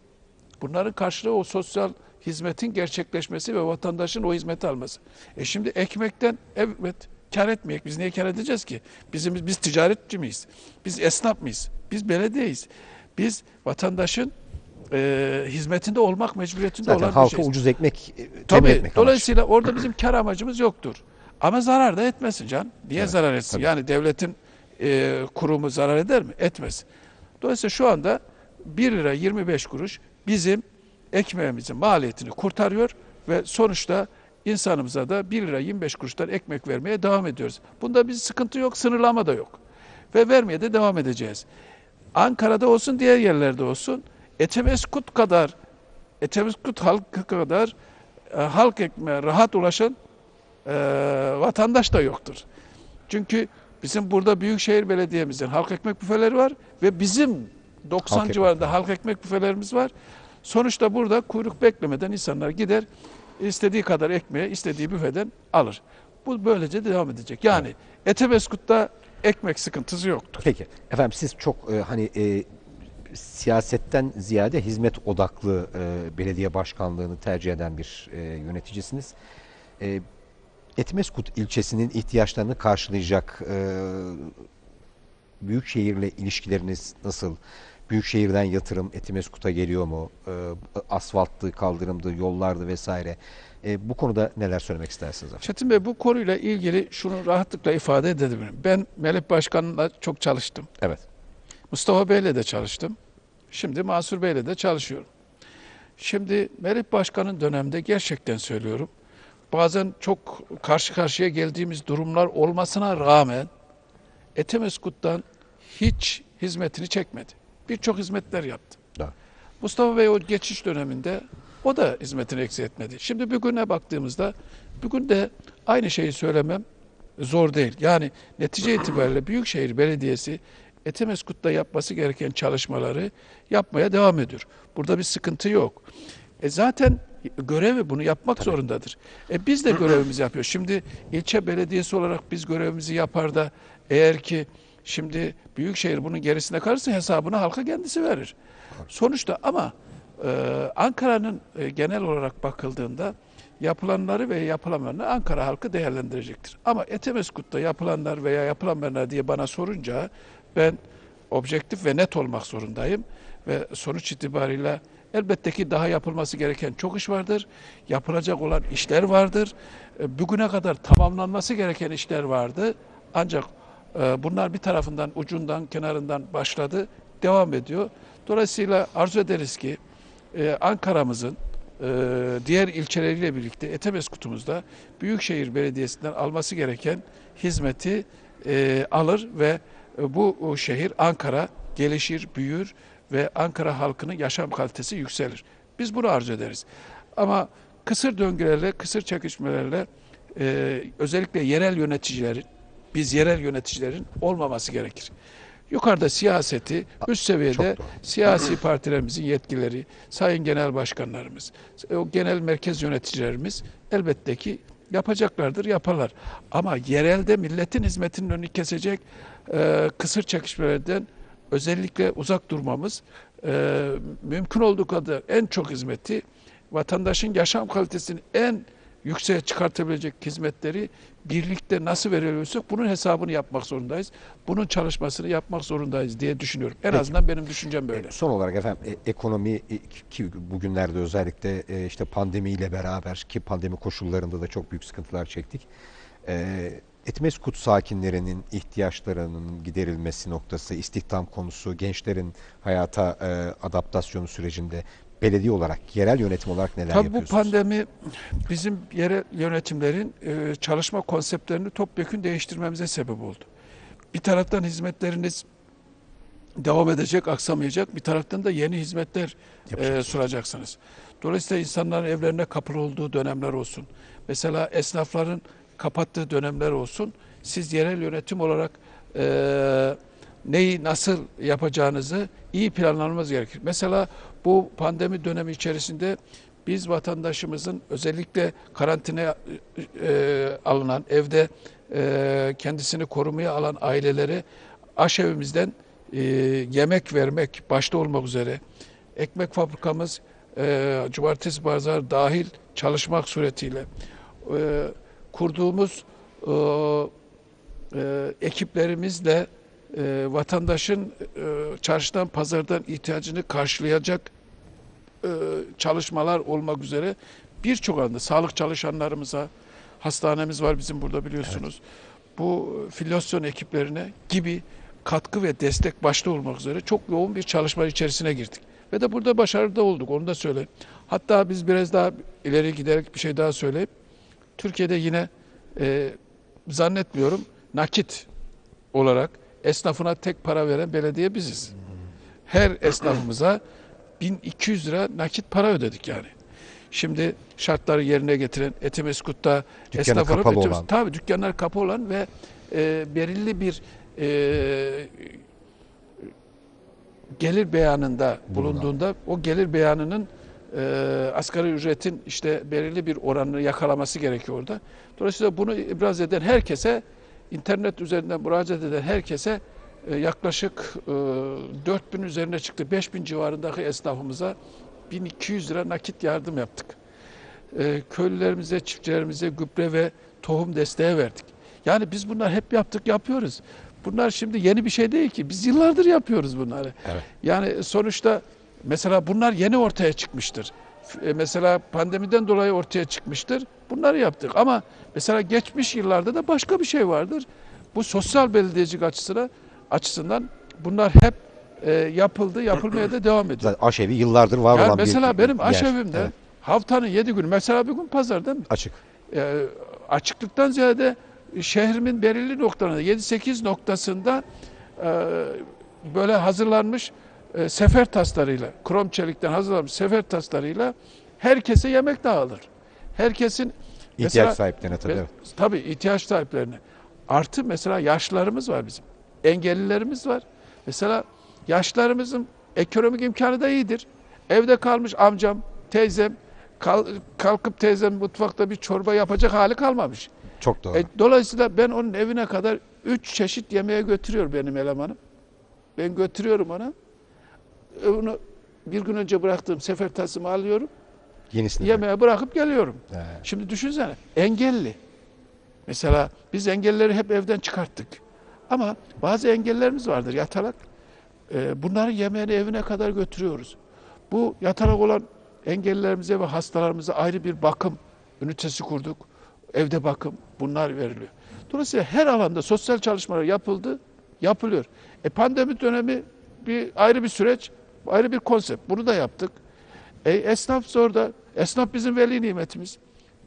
[SPEAKER 3] Bunların karşılığı o sosyal hizmetin gerçekleşmesi ve vatandaşın o hizmeti alması. E şimdi ekmekten evet kar etmeyek. Biz niye kar edeceğiz ki? Bizim biz ticaretçi miyiz? Biz esnaf mıyız? Biz belediyeyiz. Biz vatandaşın e, hizmetinde olmak mecburiyetinde
[SPEAKER 2] Zaten
[SPEAKER 3] olan bir
[SPEAKER 2] halka
[SPEAKER 3] şeyiz.
[SPEAKER 2] ucuz ekmek e,
[SPEAKER 3] Tabii.
[SPEAKER 2] etmek.
[SPEAKER 3] Dolayısıyla orada bizim kar amacımız yoktur. Ama zarar da etmesin can. Niye
[SPEAKER 2] Evet,
[SPEAKER 3] zarar etsin?
[SPEAKER 2] tabii.
[SPEAKER 3] Yani devletin e, kurumu zarar eder mi? Etmez. Dolayısıyla şu anda 1 lira 25 kuruş bizim ekmeğimizin maliyetini kurtarıyor ve sonuçta insanımıza da 1 lira 25 kuruştan ekmek vermeye devam ediyoruz. Bunda bir sıkıntı yok, sınırlama da yok. Ve vermeye de devam edeceğiz. Ankara'da olsun, diğer yerlerde olsun Etemeskut kadar Etemeskut halkı kadar e, halk ekmeğe rahat ulaşan e, vatandaş da yoktur. Çünkü bizim burada Büyükşehir Belediye'mizin halk ekmek büfeleri var ve bizim 90
[SPEAKER 2] Halk ekmek
[SPEAKER 3] civarında halk ekmek büfelerimiz var. Sonuçta burada kuyruk beklemeden insanlar gider istediği kadar ekmeği istediği büfeden alır. Bu böylece devam edecek. Yani Etemeskut'ta ekmek sıkıntısı yoktur.
[SPEAKER 2] Peki efendim siz çok e, hani e, siyasetten ziyade hizmet odaklı e, belediye başkanlığını tercih eden bir e, yöneticisiniz. E, Etmeskut ilçesinin ihtiyaçlarını karşılayacak e, büyükşehirle ilişkileriniz nasıl? Büyükşehirden yatırım Etimeskut'a geliyor mu? E, asfalttı, kaldırımdı, yollardı vesaire. E, bu konuda neler söylemek istersiniz efendim?
[SPEAKER 3] Çetin Bey bu konuyla ilgili şunu rahatlıkla ifade edebilirim. Ben Melek Başkan'la çok çalıştım.
[SPEAKER 2] Evet.
[SPEAKER 3] Mustafa Bey'le de çalıştım. Şimdi Mansur Bey'le de çalışıyorum. Şimdi Melek Başkan'ın dönemde gerçekten söylüyorum. Bazen çok karşı karşıya geldiğimiz durumlar olmasına rağmen Etemeskut'tan hiç hizmetini çekmedi. Birçok hizmetler yaptı.
[SPEAKER 2] Doğru.
[SPEAKER 3] Mustafa Bey o geçiş döneminde o da hizmetini eksik etmedi. Şimdi bugüne baktığımızda bugün de aynı şeyi söylemem zor değil. Yani netice itibariyle Büyükşehir Belediyesi Etemeskut'ta yapması gereken çalışmaları yapmaya devam ediyor. Burada bir sıkıntı yok. E zaten görevi bunu yapmak zorundadır. E biz de görevimizi yapıyoruz. Şimdi ilçe belediyesi olarak biz görevimizi yapar da eğer ki şimdi Büyükşehir bunun gerisine kalırsa hesabını halka kendisi verir. Sonuçta ama e, Ankara'nın e, genel olarak bakıldığında yapılanları ve yapılamayanları Ankara halkı değerlendirecektir. Ama Etemeskut'ta yapılanlar veya yapılamayanlar diye bana sorunca ben objektif ve net olmak zorundayım ve sonuç itibariyle elbette ki daha yapılması gereken çok iş vardır. Yapılacak olan işler vardır. E, Bugüne kadar tamamlanması gereken işler vardı. Ancak e, bunlar bir tarafından ucundan kenarından başladı, devam ediyor. Dolayısıyla arzu ederiz ki e, Ankara'mızın diğer ilçeleriyle birlikte Etemeskut'umuzda Büyükşehir Belediyesi'nden alması gereken hizmeti alır ve bu o şehir Ankara gelişir, büyür ve Ankara halkının yaşam kalitesi yükselir. Biz bunu arzu ederiz. Ama kısır döngülerle, kısır çekişmelerle e, özellikle yerel yöneticilerin, biz yerel yöneticilerin olmaması gerekir. Yukarıda siyaseti, üst seviyede siyasi partilerimizin yetkileri, sayın genel başkanlarımız, o genel merkez yöneticilerimiz elbette ki yapacaklardır, yaparlar. Ama yerelde milletin hizmetinin önünü kesecek e, kısır çekişmelerden özellikle uzak durmamız, e, mümkün olduğu kadar en çok hizmeti, vatandaşın yaşam kalitesini en yükseğe çıkartabilecek hizmetleri birlikte nasıl veriyorsak bunun hesabını yapmak zorundayız. Bunun çalışmasını yapmak zorundayız diye düşünüyorum. En
[SPEAKER 2] Peki.
[SPEAKER 3] azından benim düşüncem böyle.
[SPEAKER 2] Son olarak efendim e, ekonomi e, ki bugünlerde özellikle e, işte pandemiyle beraber ki pandemi koşullarında da çok büyük sıkıntılar çektik. E, Etmeskut sakinlerinin ihtiyaçlarının giderilmesi noktası, istihdam konusu, gençlerin hayata e, adaptasyonu sürecinde belediye olarak, yerel yönetim olarak neler
[SPEAKER 3] Tabii bu
[SPEAKER 2] yapıyorsunuz?
[SPEAKER 3] pandemi bizim yerel yönetimlerin e, çalışma konseptlerini topyekun değiştirmemize sebep oldu. Bir taraftan hizmetleriniz devam edecek, aksamayacak. Bir taraftan da yeni hizmetler e, sunacaksınız. Dolayısıyla insanların evlerine kapılı olduğu dönemler olsun. Mesela esnafların kapattığı dönemler olsun. Siz yerel yönetim olarak e, neyi nasıl yapacağınızı iyi planlamamız gerekir. Mesela bu pandemi dönemi içerisinde biz vatandaşımızın özellikle karantinaya e, alınan evde e, kendisini korumaya alan ailelere aşevimizden e, yemek vermek başta olmak üzere ekmek fabrikamız e, cumartesi pazar dahil çalışmak suretiyle e, kurduğumuz e, e, ekiplerimizle e, vatandaşın e, çarşıdan pazardan ihtiyacını karşılayacak e, çalışmalar olmak üzere birçok anda sağlık çalışanlarımıza hastanemiz var bizim burada biliyorsunuz. Bu filyasyon ekiplerine gibi katkı ve destek başta olmak üzere çok yoğun bir çalışma içerisine girdik. Ve de burada başarılı da olduk onu da söyleyeyim. Hatta biz biraz daha ileri giderek bir şey daha söyleyeyim. Türkiye'de yine e, zannetmiyorum nakit olarak esnafına tek para veren belediye biziz. Her esnafımıza 1200 lira nakit para ödedik yani. Şimdi şartları yerine getiren Etimeskut'ta esnaf olarak
[SPEAKER 2] kapalı
[SPEAKER 3] ötüyoruz.
[SPEAKER 2] olan.
[SPEAKER 3] Tabii dükkanlar kapalı olan ve e, belirli bir e, gelir beyanında bulunduğunda o gelir beyanının e, asgari ücretin işte belirli bir oranını yakalaması gerekiyor orada. Dolayısıyla bunu ibraz eden herkese internet üzerinden müracaat eden herkese e, yaklaşık e, 4000 üzerine çıktı. 5000 civarındaki esnafımıza 1200 lira nakit yardım yaptık. E, köylülerimize, çiftçilerimize gübre ve tohum desteği verdik. Yani biz bunlar hep yaptık, yapıyoruz. Bunlar şimdi yeni bir şey değil ki. Biz yıllardır yapıyoruz bunları.
[SPEAKER 2] Evet.
[SPEAKER 3] Yani sonuçta mesela bunlar yeni ortaya çıkmıştır. E, Mesela pandemiden dolayı ortaya çıkmıştır. Bunları yaptık ama mesela geçmiş yıllarda da başka bir şey vardır. Bu sosyal belediyecilik açısına açısından bunlar hep e, yapıldı, yapılmaya da devam ediyor.
[SPEAKER 2] Zaten aşevi yıllardır var
[SPEAKER 3] Yani
[SPEAKER 2] olan bir
[SPEAKER 3] mesela benim
[SPEAKER 2] yer.
[SPEAKER 3] aşevimde
[SPEAKER 2] Evet,
[SPEAKER 3] haftanın yedi günü, mesela bir gün pazar değil mi?
[SPEAKER 2] açık.
[SPEAKER 3] e, açıklıktan ziyade şehrimin belirli noktalarında 7-8 noktasında e, böyle hazırlanmış e, sefer taslarıyla, krom çelikten hazırlanmış sefer taslarıyla herkese yemek dağılır. Herkesin
[SPEAKER 2] İhtiyaç
[SPEAKER 3] Mesela-
[SPEAKER 2] sahiplerine tabii.
[SPEAKER 3] ve-
[SPEAKER 2] evet.
[SPEAKER 3] tabii ihtiyaç sahiplerine. Artı mesela yaşlılarımız var bizim. Engellilerimiz var. Mesela yaşlılarımızın ekonomik imkanı da iyidir. Evde kalmış amcam, teyzem, kal- kalkıp teyzem mutfakta bir çorba yapacak hali kalmamış.
[SPEAKER 2] Çok doğru.
[SPEAKER 3] E, dolayısıyla ben onun evine kadar üç çeşit yemeğe götürüyor benim elemanım. Ben götürüyorum ona. E, Onu bir gün önce bıraktığım sefer tasımı alıyorum.
[SPEAKER 2] Yenisini.
[SPEAKER 3] Yemeğe bırakıp geliyorum.
[SPEAKER 2] He.
[SPEAKER 3] Şimdi düşünsene engelli. Mesela biz engelleri hep evden çıkarttık. Ama bazı engellerimiz vardır yatalak. Ee, bunları yemeğini evine kadar götürüyoruz. Bu yatalak olan engellilerimize ve hastalarımıza ayrı bir bakım ünitesi kurduk. Evde bakım bunlar veriliyor. Dolayısıyla her alanda sosyal çalışmalar yapıldı, yapılıyor. E pandemi dönemi bir ayrı bir süreç, ayrı bir konsept. Bunu da yaptık. E, esnaf zorda. Esnaf bizim veli nimetimiz.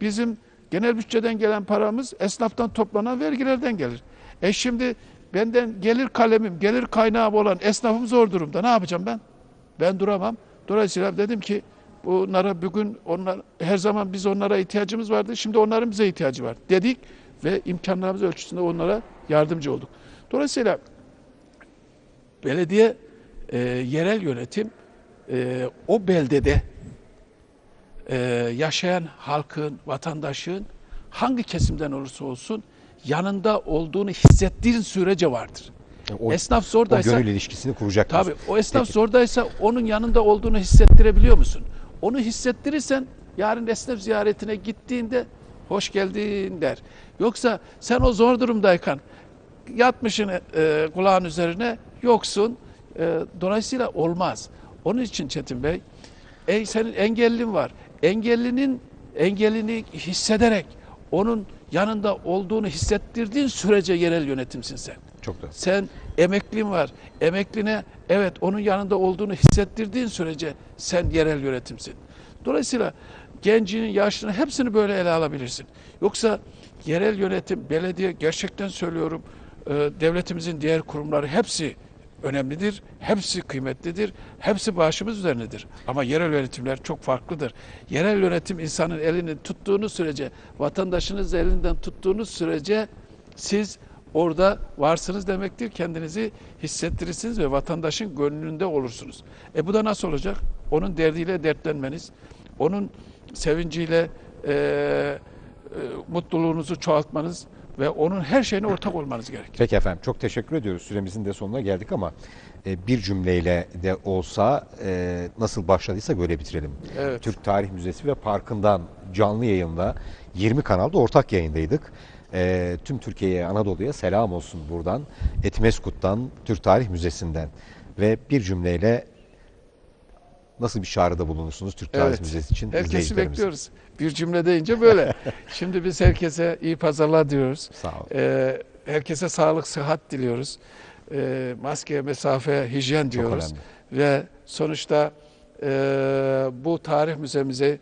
[SPEAKER 3] Bizim genel bütçeden gelen paramız esnaftan toplanan vergilerden gelir. E şimdi benden gelir kalemim, gelir kaynağım olan esnafım zor durumda. Ne yapacağım ben? Ben duramam. Dolayısıyla dedim ki bunlara bugün onlar her zaman biz onlara ihtiyacımız vardı. Şimdi onların bize ihtiyacı var dedik ve imkanlarımız ölçüsünde onlara yardımcı olduk. Dolayısıyla belediye e, yerel yönetim e, o beldede e, yaşayan halkın, vatandaşın hangi kesimden olursa olsun yanında olduğunu hissettiğin sürece vardır.
[SPEAKER 2] O,
[SPEAKER 3] esnaf
[SPEAKER 2] o
[SPEAKER 3] zordaysa
[SPEAKER 2] gönül ilişkisini kuracak.
[SPEAKER 3] tabii o esnaf
[SPEAKER 2] Peki.
[SPEAKER 3] zordaysa onun yanında olduğunu hissettirebiliyor musun? Onu hissettirirsen yarın esnaf ziyaretine gittiğinde hoş geldin der. Yoksa sen o zor durumdayken yatmışsın e, kulağın üzerine yoksun. E, dolayısıyla olmaz. Onun için Çetin Bey, ey senin engellin var. Engellinin engellini hissederek onun yanında olduğunu hissettirdiğin sürece yerel yönetimsin sen.
[SPEAKER 2] Çok doğru.
[SPEAKER 3] Sen emeklin var. Emekline evet onun yanında olduğunu hissettirdiğin sürece sen yerel yönetimsin. Dolayısıyla gencinin, yaşlının hepsini böyle ele alabilirsin. Yoksa yerel yönetim, belediye gerçekten söylüyorum e, devletimizin diğer kurumları hepsi önemlidir. Hepsi kıymetlidir. Hepsi başımız üzerindedir. Ama yerel yönetimler çok farklıdır. Yerel yönetim insanın elini tuttuğunuz sürece, vatandaşınız elinden tuttuğunuz sürece siz orada varsınız demektir. Kendinizi hissettirirsiniz ve vatandaşın gönlünde olursunuz. E bu da nasıl olacak? Onun derdiyle dertlenmeniz, onun sevinciyle e, e, mutluluğunuzu çoğaltmanız ve onun her şeyine ortak olmanız gerekir.
[SPEAKER 2] Peki efendim çok teşekkür ediyoruz. Süremizin de sonuna geldik ama e, bir cümleyle de olsa e, nasıl başladıysa böyle bitirelim.
[SPEAKER 3] Evet.
[SPEAKER 2] Türk Tarih Müzesi ve Parkı'ndan canlı yayında 20 kanalda ortak yayındaydık. E, tüm Türkiye'ye, Anadolu'ya selam olsun buradan. Etimeskut'tan, Türk Tarih Müzesi'nden ve bir cümleyle nasıl bir çağrıda bulunursunuz Türk Tarih
[SPEAKER 3] Evet.
[SPEAKER 2] Müzesi için
[SPEAKER 3] Herkesi bekliyoruz. Bir cümle deyince böyle. [LAUGHS] Şimdi biz herkese iyi pazarlar diyoruz.
[SPEAKER 2] Sağ olun.
[SPEAKER 3] Ee, herkese sağlık, sıhhat diliyoruz. Ee, maske, mesafe, hijyen diyoruz. Ve sonuçta e, bu tarih müzemizi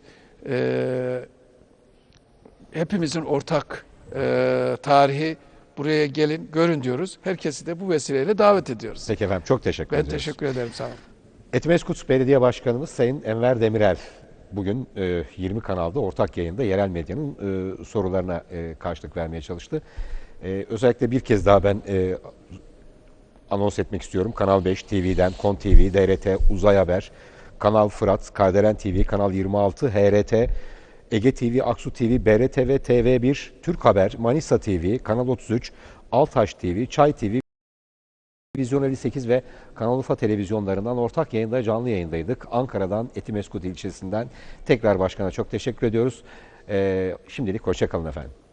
[SPEAKER 3] e, hepimizin ortak e, tarihi buraya gelin, görün diyoruz. Herkesi de bu vesileyle davet ediyoruz.
[SPEAKER 2] Peki efendim çok teşekkür
[SPEAKER 3] Ben
[SPEAKER 2] ediyoruz.
[SPEAKER 3] teşekkür ederim. Sağ olun.
[SPEAKER 2] Etimeskut Belediye Başkanımız Sayın Enver Demirel bugün e, 20 kanalda ortak yayında yerel medyanın e, sorularına e, karşılık vermeye çalıştı. E, özellikle bir kez daha ben e, anons etmek istiyorum. Kanal 5 TV'den, Kon TV, DRT, Uzay Haber, Kanal Fırat, Kardelen TV, Kanal 26, HRT, Ege TV, Aksu TV, BRTV, TV1, Türk Haber, Manisa TV, Kanal 33, Altaş TV, Çay TV, Vizyon 58 ve Kanal Urfa televizyonlarından ortak yayında canlı yayındaydık. Ankara'dan Etimeskut ilçesinden tekrar başkana çok teşekkür ediyoruz. Ee, şimdilik hoşçakalın efendim.